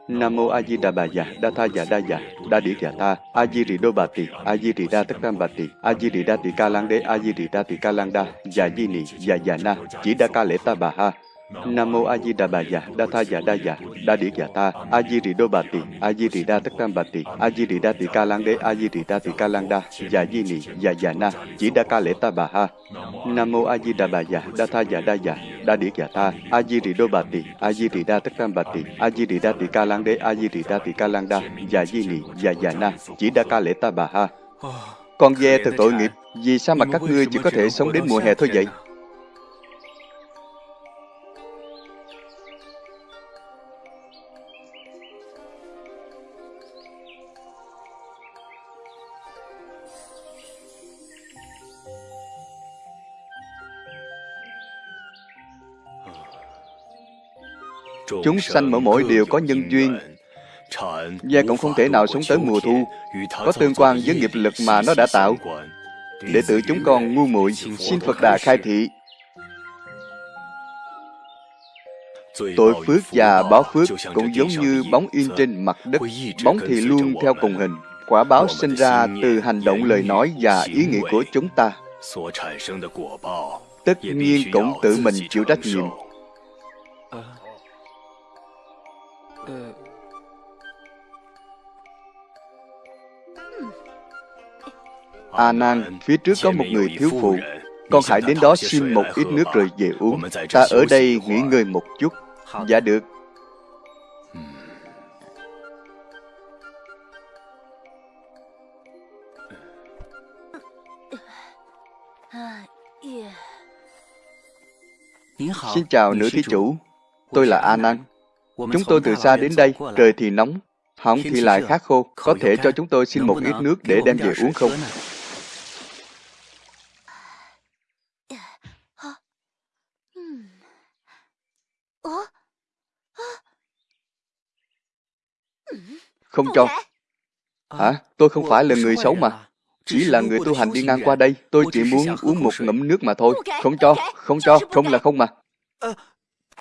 Speaker 1: Nam mô A Di Đà Bà Già, Đa Tha Già Đa Già, Đa Điển Già Ta, A Di Rì Đô Bà Tỳ, A Di Rì Đa Tất Tam Bà Tỳ, A Di Rì Đa Tỳ Ca Lang Đế, A Di Rì Đa Tỳ Ca Lang Đa, Già Di Nị, Già Già Na, Chỉ Đa Ca Lễ Ta Bà Ha.
Speaker 3: Nam mô A Di Đà Bà Già, Đa Tha Già Đa Già, Đa Điển Già Ta, A Di Rì Đô Bà Tỳ, A Di Rì Đa Tất Tam Bà Tỳ, A Di Rì Đa Tỳ Ca Lang Đế, A Di Rì Đa Tỳ Ca Lang Đa, Già Di Nì, Già Già Na, Chỉ Đa Ca Lễ Ta Bà Ha. Nam mô A Di Đà Bà Già, Đa Tha Già Đa Già, Đa Điển Già Ta, A Di Rì Đô Bà Tỳ, A Di Rì Đa Tất Tam Bà Tỳ, A Di Rì Đa Tỳ Ca Lang Đế, A Di Rì Đa Tỳ Ca Lang Đa, Già Di Nì, Già Già Na, Chỉ Đa Ca Lễ Ta Bà Ha. Con ve thật tội nghiệp, vì sao mà các ngươi chỉ có thể sống đến mùa hè thôi vậy?
Speaker 1: Chúng sanh mỗi mỗi đều có nhân duyên.
Speaker 3: Gia cũng không thể nào sống tới mùa thu,
Speaker 1: Có tương quan với nghiệp lực mà nó đã tạo. Đệ tử chúng con ngu muội Xin Phật Đà khai thị. Tội phước và báo phước cũng giống như bóng in trên mặt đất. Bóng thì luôn theo cùng hình. Quả báo sinh ra từ hành động lời nói và ý nghĩa của chúng ta. Tất nhiên cũng tự mình chịu trách nhiệm. A Nan, phía trước có một người thiếu phụ. Con hãy đến đó xin một ít nước rồi về uống. Ta ở đây nghỉ ngơi một chút. Dạ được. Xin chào nữ thí chủ. Tôi là A Nan Chúng tôi từ xa đến đây. Trời thì nóng hỏng thì lại khát khô. Có thể cho chúng tôi xin một ít nước để đem về uống không? Không cho. Hả? Tôi không phải là người xấu mà. Chỉ là người tu hành đi ngang qua đây. Tôi chỉ muốn uống một ngụm nước mà thôi. Không cho, không cho, không là không mà.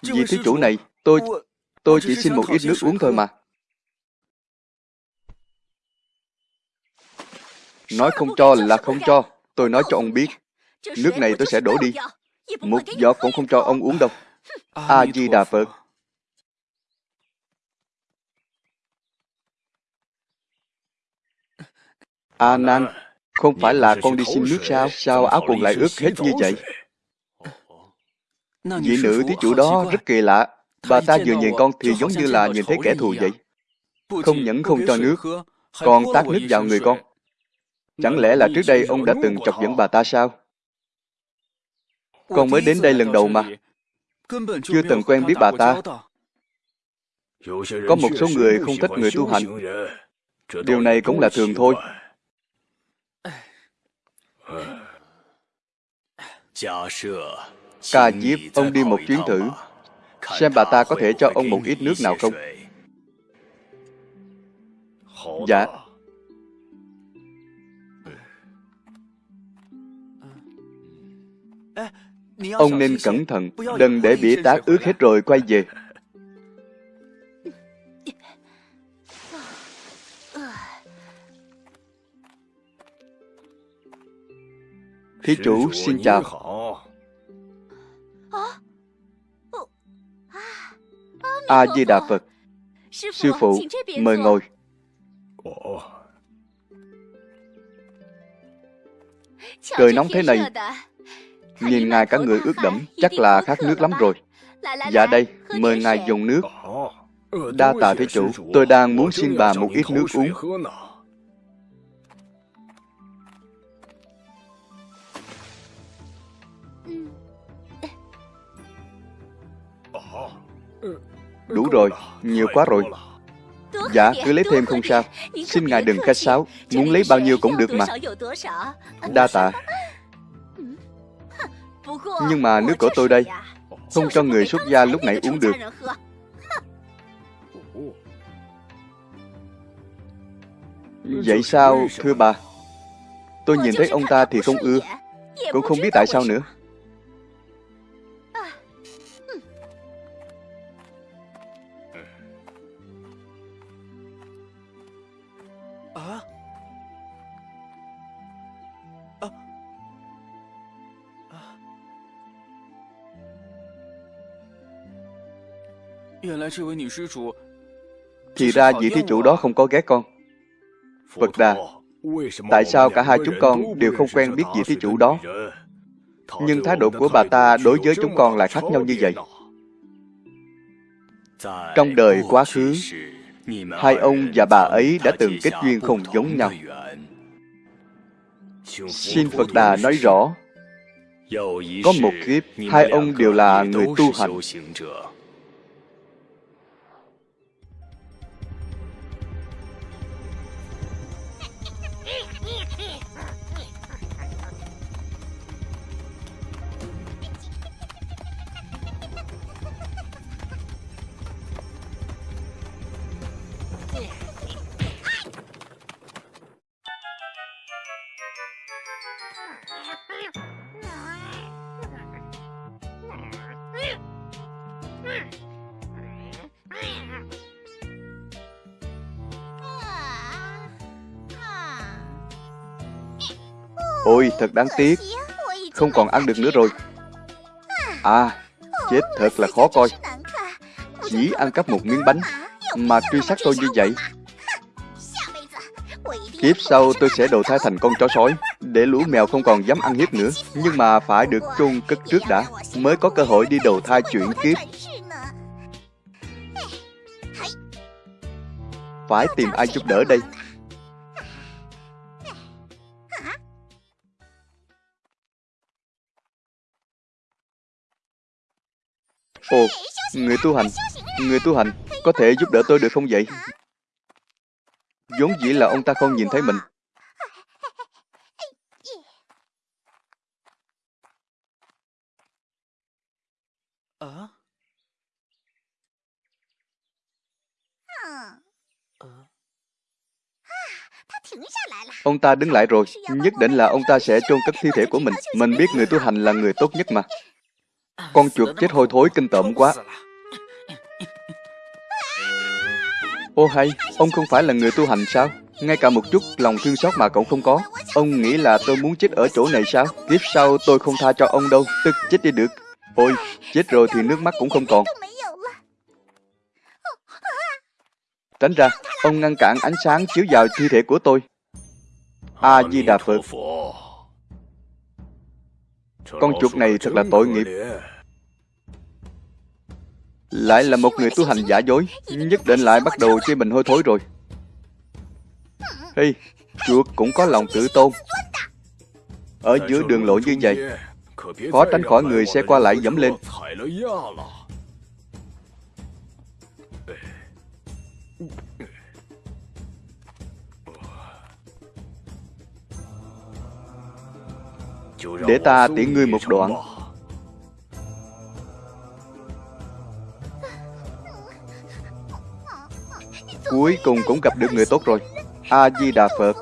Speaker 1: Vì thí chủ này Tôi tôi chỉ xin một ít nước uống thôi mà. Nói không cho là không cho. Tôi nói cho ông biết. Nước này tôi sẽ đổ đi. Một giọt cũng không cho ông uống đâu. A-di-đà Phật A Nan, không phải là con đi xin nước sao? Sao áo quần lại ướt hết như vậy? Vị nữ thí chủ đó rất kỳ lạ. Bà ta vừa nhìn con thì giống như là nhìn thấy kẻ thù vậy. Không nhẫn không cho nước, còn tát nước vào người con. Chẳng lẽ là trước đây ông đã từng chọc giận bà ta sao? Con mới đến đây lần đầu mà. Chưa từng quen biết bà ta. Có một số người không thích người tu hành. Điều này cũng là thường thôi. Ca diếp ông đi một chuyến thử Xem bà ta có thể cho ông một ít nước nào không Dạ Ông nên cẩn thận Đừng để bỉa tát ướt hết rồi quay về Thí chủ xin chào. A-di-đà Phật. Sư phụ, mời ngồi. Trời nóng thế này. Nhìn ngài cả người ướt đẫm Chắc là khát nước lắm rồi. Dạ đây, mời ngài dùng nước. Đa tạ thí chủ. Tôi đang muốn xin bà một ít nước uống Đủ rồi, nhiều quá rồi. Dạ, cứ lấy thêm không sao. Xin ngài đừng khách sáo. Muốn lấy bao nhiêu cũng được mà. Đa tạ. Nhưng mà nước của tôi đây Không cho người xuất gia lúc nãy uống được. Vậy sao, thưa bà? Tôi nhìn thấy ông ta thì không ưa. Cũng không biết tại sao nữa. Thì ra vị thí chủ đó không có ghét con. Phật Đà, tại sao cả hai chúng con đều không quen biết vị thí chủ đó? Nhưng thái độ của bà ta đối với chúng con lại khác nhau như vậy. Trong đời quá khứ, hai ông và bà ấy đã từng kết duyên không giống nhau. Xin Phật Đà nói rõ, có một kiếp, hai ông đều là người tu hành. Thật đáng tiếc, không còn ăn được nữa rồi. À, chết thật là khó coi. Chỉ ăn cắp một miếng bánh mà truy sát tôi như vậy. Kiếp sau tôi sẽ đầu thai thành con chó sói để lũ mèo không còn dám ăn hiếp nữa. Nhưng mà phải được chôn cất trước đã mới có cơ hội đi đầu thai chuyển kiếp. Phải tìm ai giúp đỡ đây. Ồ, người tu hành, người tu hành, có thể giúp đỡ tôi được không vậy? vốn dĩ là ông ta không nhìn thấy mình. Ông ta đứng lại rồi, nhất định là ông ta sẽ chôn cất thi thể của mình. Mình biết người tu hành là người tốt nhất mà. Con chuột chết hôi thối kinh tởm quá. Ô hay, ông không phải là người tu hành sao? Ngay cả một chút lòng thương xót mà cậu không có. Ông nghĩ là tôi muốn chết ở chỗ này sao? Kiếp sau tôi không tha cho ông đâu, tức chết đi được. Ôi, chết rồi thì nước mắt cũng không còn. Tránh ra, ông ngăn cản ánh sáng chiếu vào thi thể của tôi. A-di-đà Phật. Con chuột này thật là tội nghiệp. Lại là một người tu hành giả dối Nhất định lại bắt đầu chê mình hôi thối rồi. Hey, chuột cũng có lòng tự tôn. Ở giữa đường lộ như vậy Khó tránh khỏi người xe qua lại dẫm lên. Để ta tiễn ngươi một đoạn. Cuối cùng cũng gặp được người tốt rồi. A-di-đà Phật.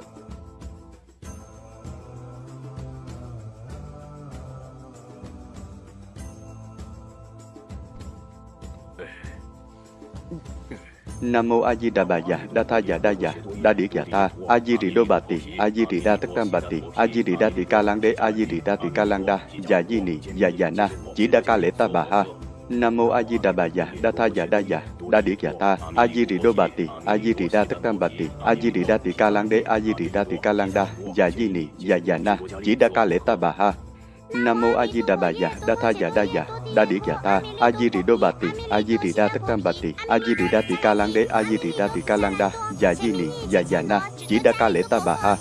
Speaker 1: Nam mô A Di Đà Bà Già, Đa Tha Già Đa Già, Đa Điển Già Ta, A Di Rì Đô Bà Tỳ, A Di Rì Đa Tất Tam Bà Tỳ, A Di Rì Đa Tỳ Ca Lang Đế, A Di Rì Đa Tỳ Ca Lang Đa, Già Di Nì, Già Già Na, Chỉ Đa Ca Lễ Ta Bà Ha, Nam mô A Di Đà Bà Già, Đa Tha Già Đa Già, Đa Điển Già Ta, A Di Rì Đô Bà Tỳ, A Di Rì Đa Tất Tam Bà Tỳ, A Di Rì Đa Tỳ Ca Lang Đế, A Di Rì Đa Tỳ Ca Lang Đa, Già Di Nì, Già Già Na, Chỉ Đa Ca Lễ Ta Bà Ha. Nam mô A Di Đà Bà Già, Đa Tha Già Đa Già, Đa Điển Già Ta, A Di Rì Đô Bà Tỳ, A Di Rì Đa Tất Tam Bà Tỳ, A Di Rì Đa Tỳ Ca Lang Đế, A Di Rì Đa Tỳ Ca Lang Đa, Già Di Nì, Già Già Na, Chỉ Đa Ca Lễ Ta Bà Ha.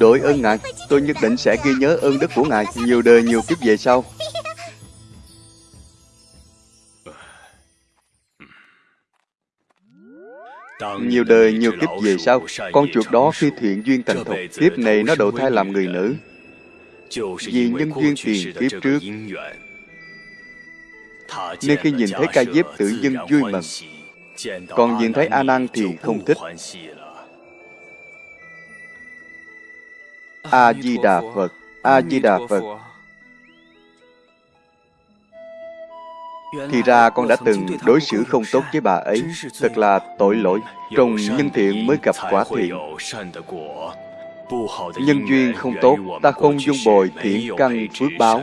Speaker 1: Đội ơn Ngài, tôi nhất định sẽ ghi nhớ ơn đức của Ngài nhiều đời nhiều kiếp về sau. Nhiều đời nhiều kiếp về sau, con chuột đó khi thiện duyên thành thục, kiếp này nó đầu thai làm người nữ. Vì nhân duyên tiền kiếp trước, nên khi nhìn thấy ca diếp tự dưng vui mừng. Còn nhìn thấy A Nan thì không thích. A Di Đà Phật. A Di Đà Phật. Thì ra con đã từng đối xử không tốt với bà ấy Thật là tội lỗi Trồng nhân thiện mới gặp quả thiện
Speaker 3: Nhân duyên không tốt, ta không dung bồi thiện căn phước báo,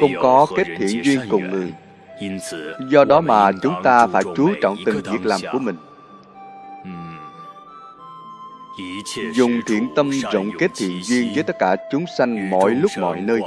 Speaker 3: không có kết thiện duyên cùng người. Do đó mà chúng ta phải chú trọng từng việc làm của mình. Dùng thiện tâm rộng kết thiện duyên với tất cả chúng sanh mọi lúc mọi nơi.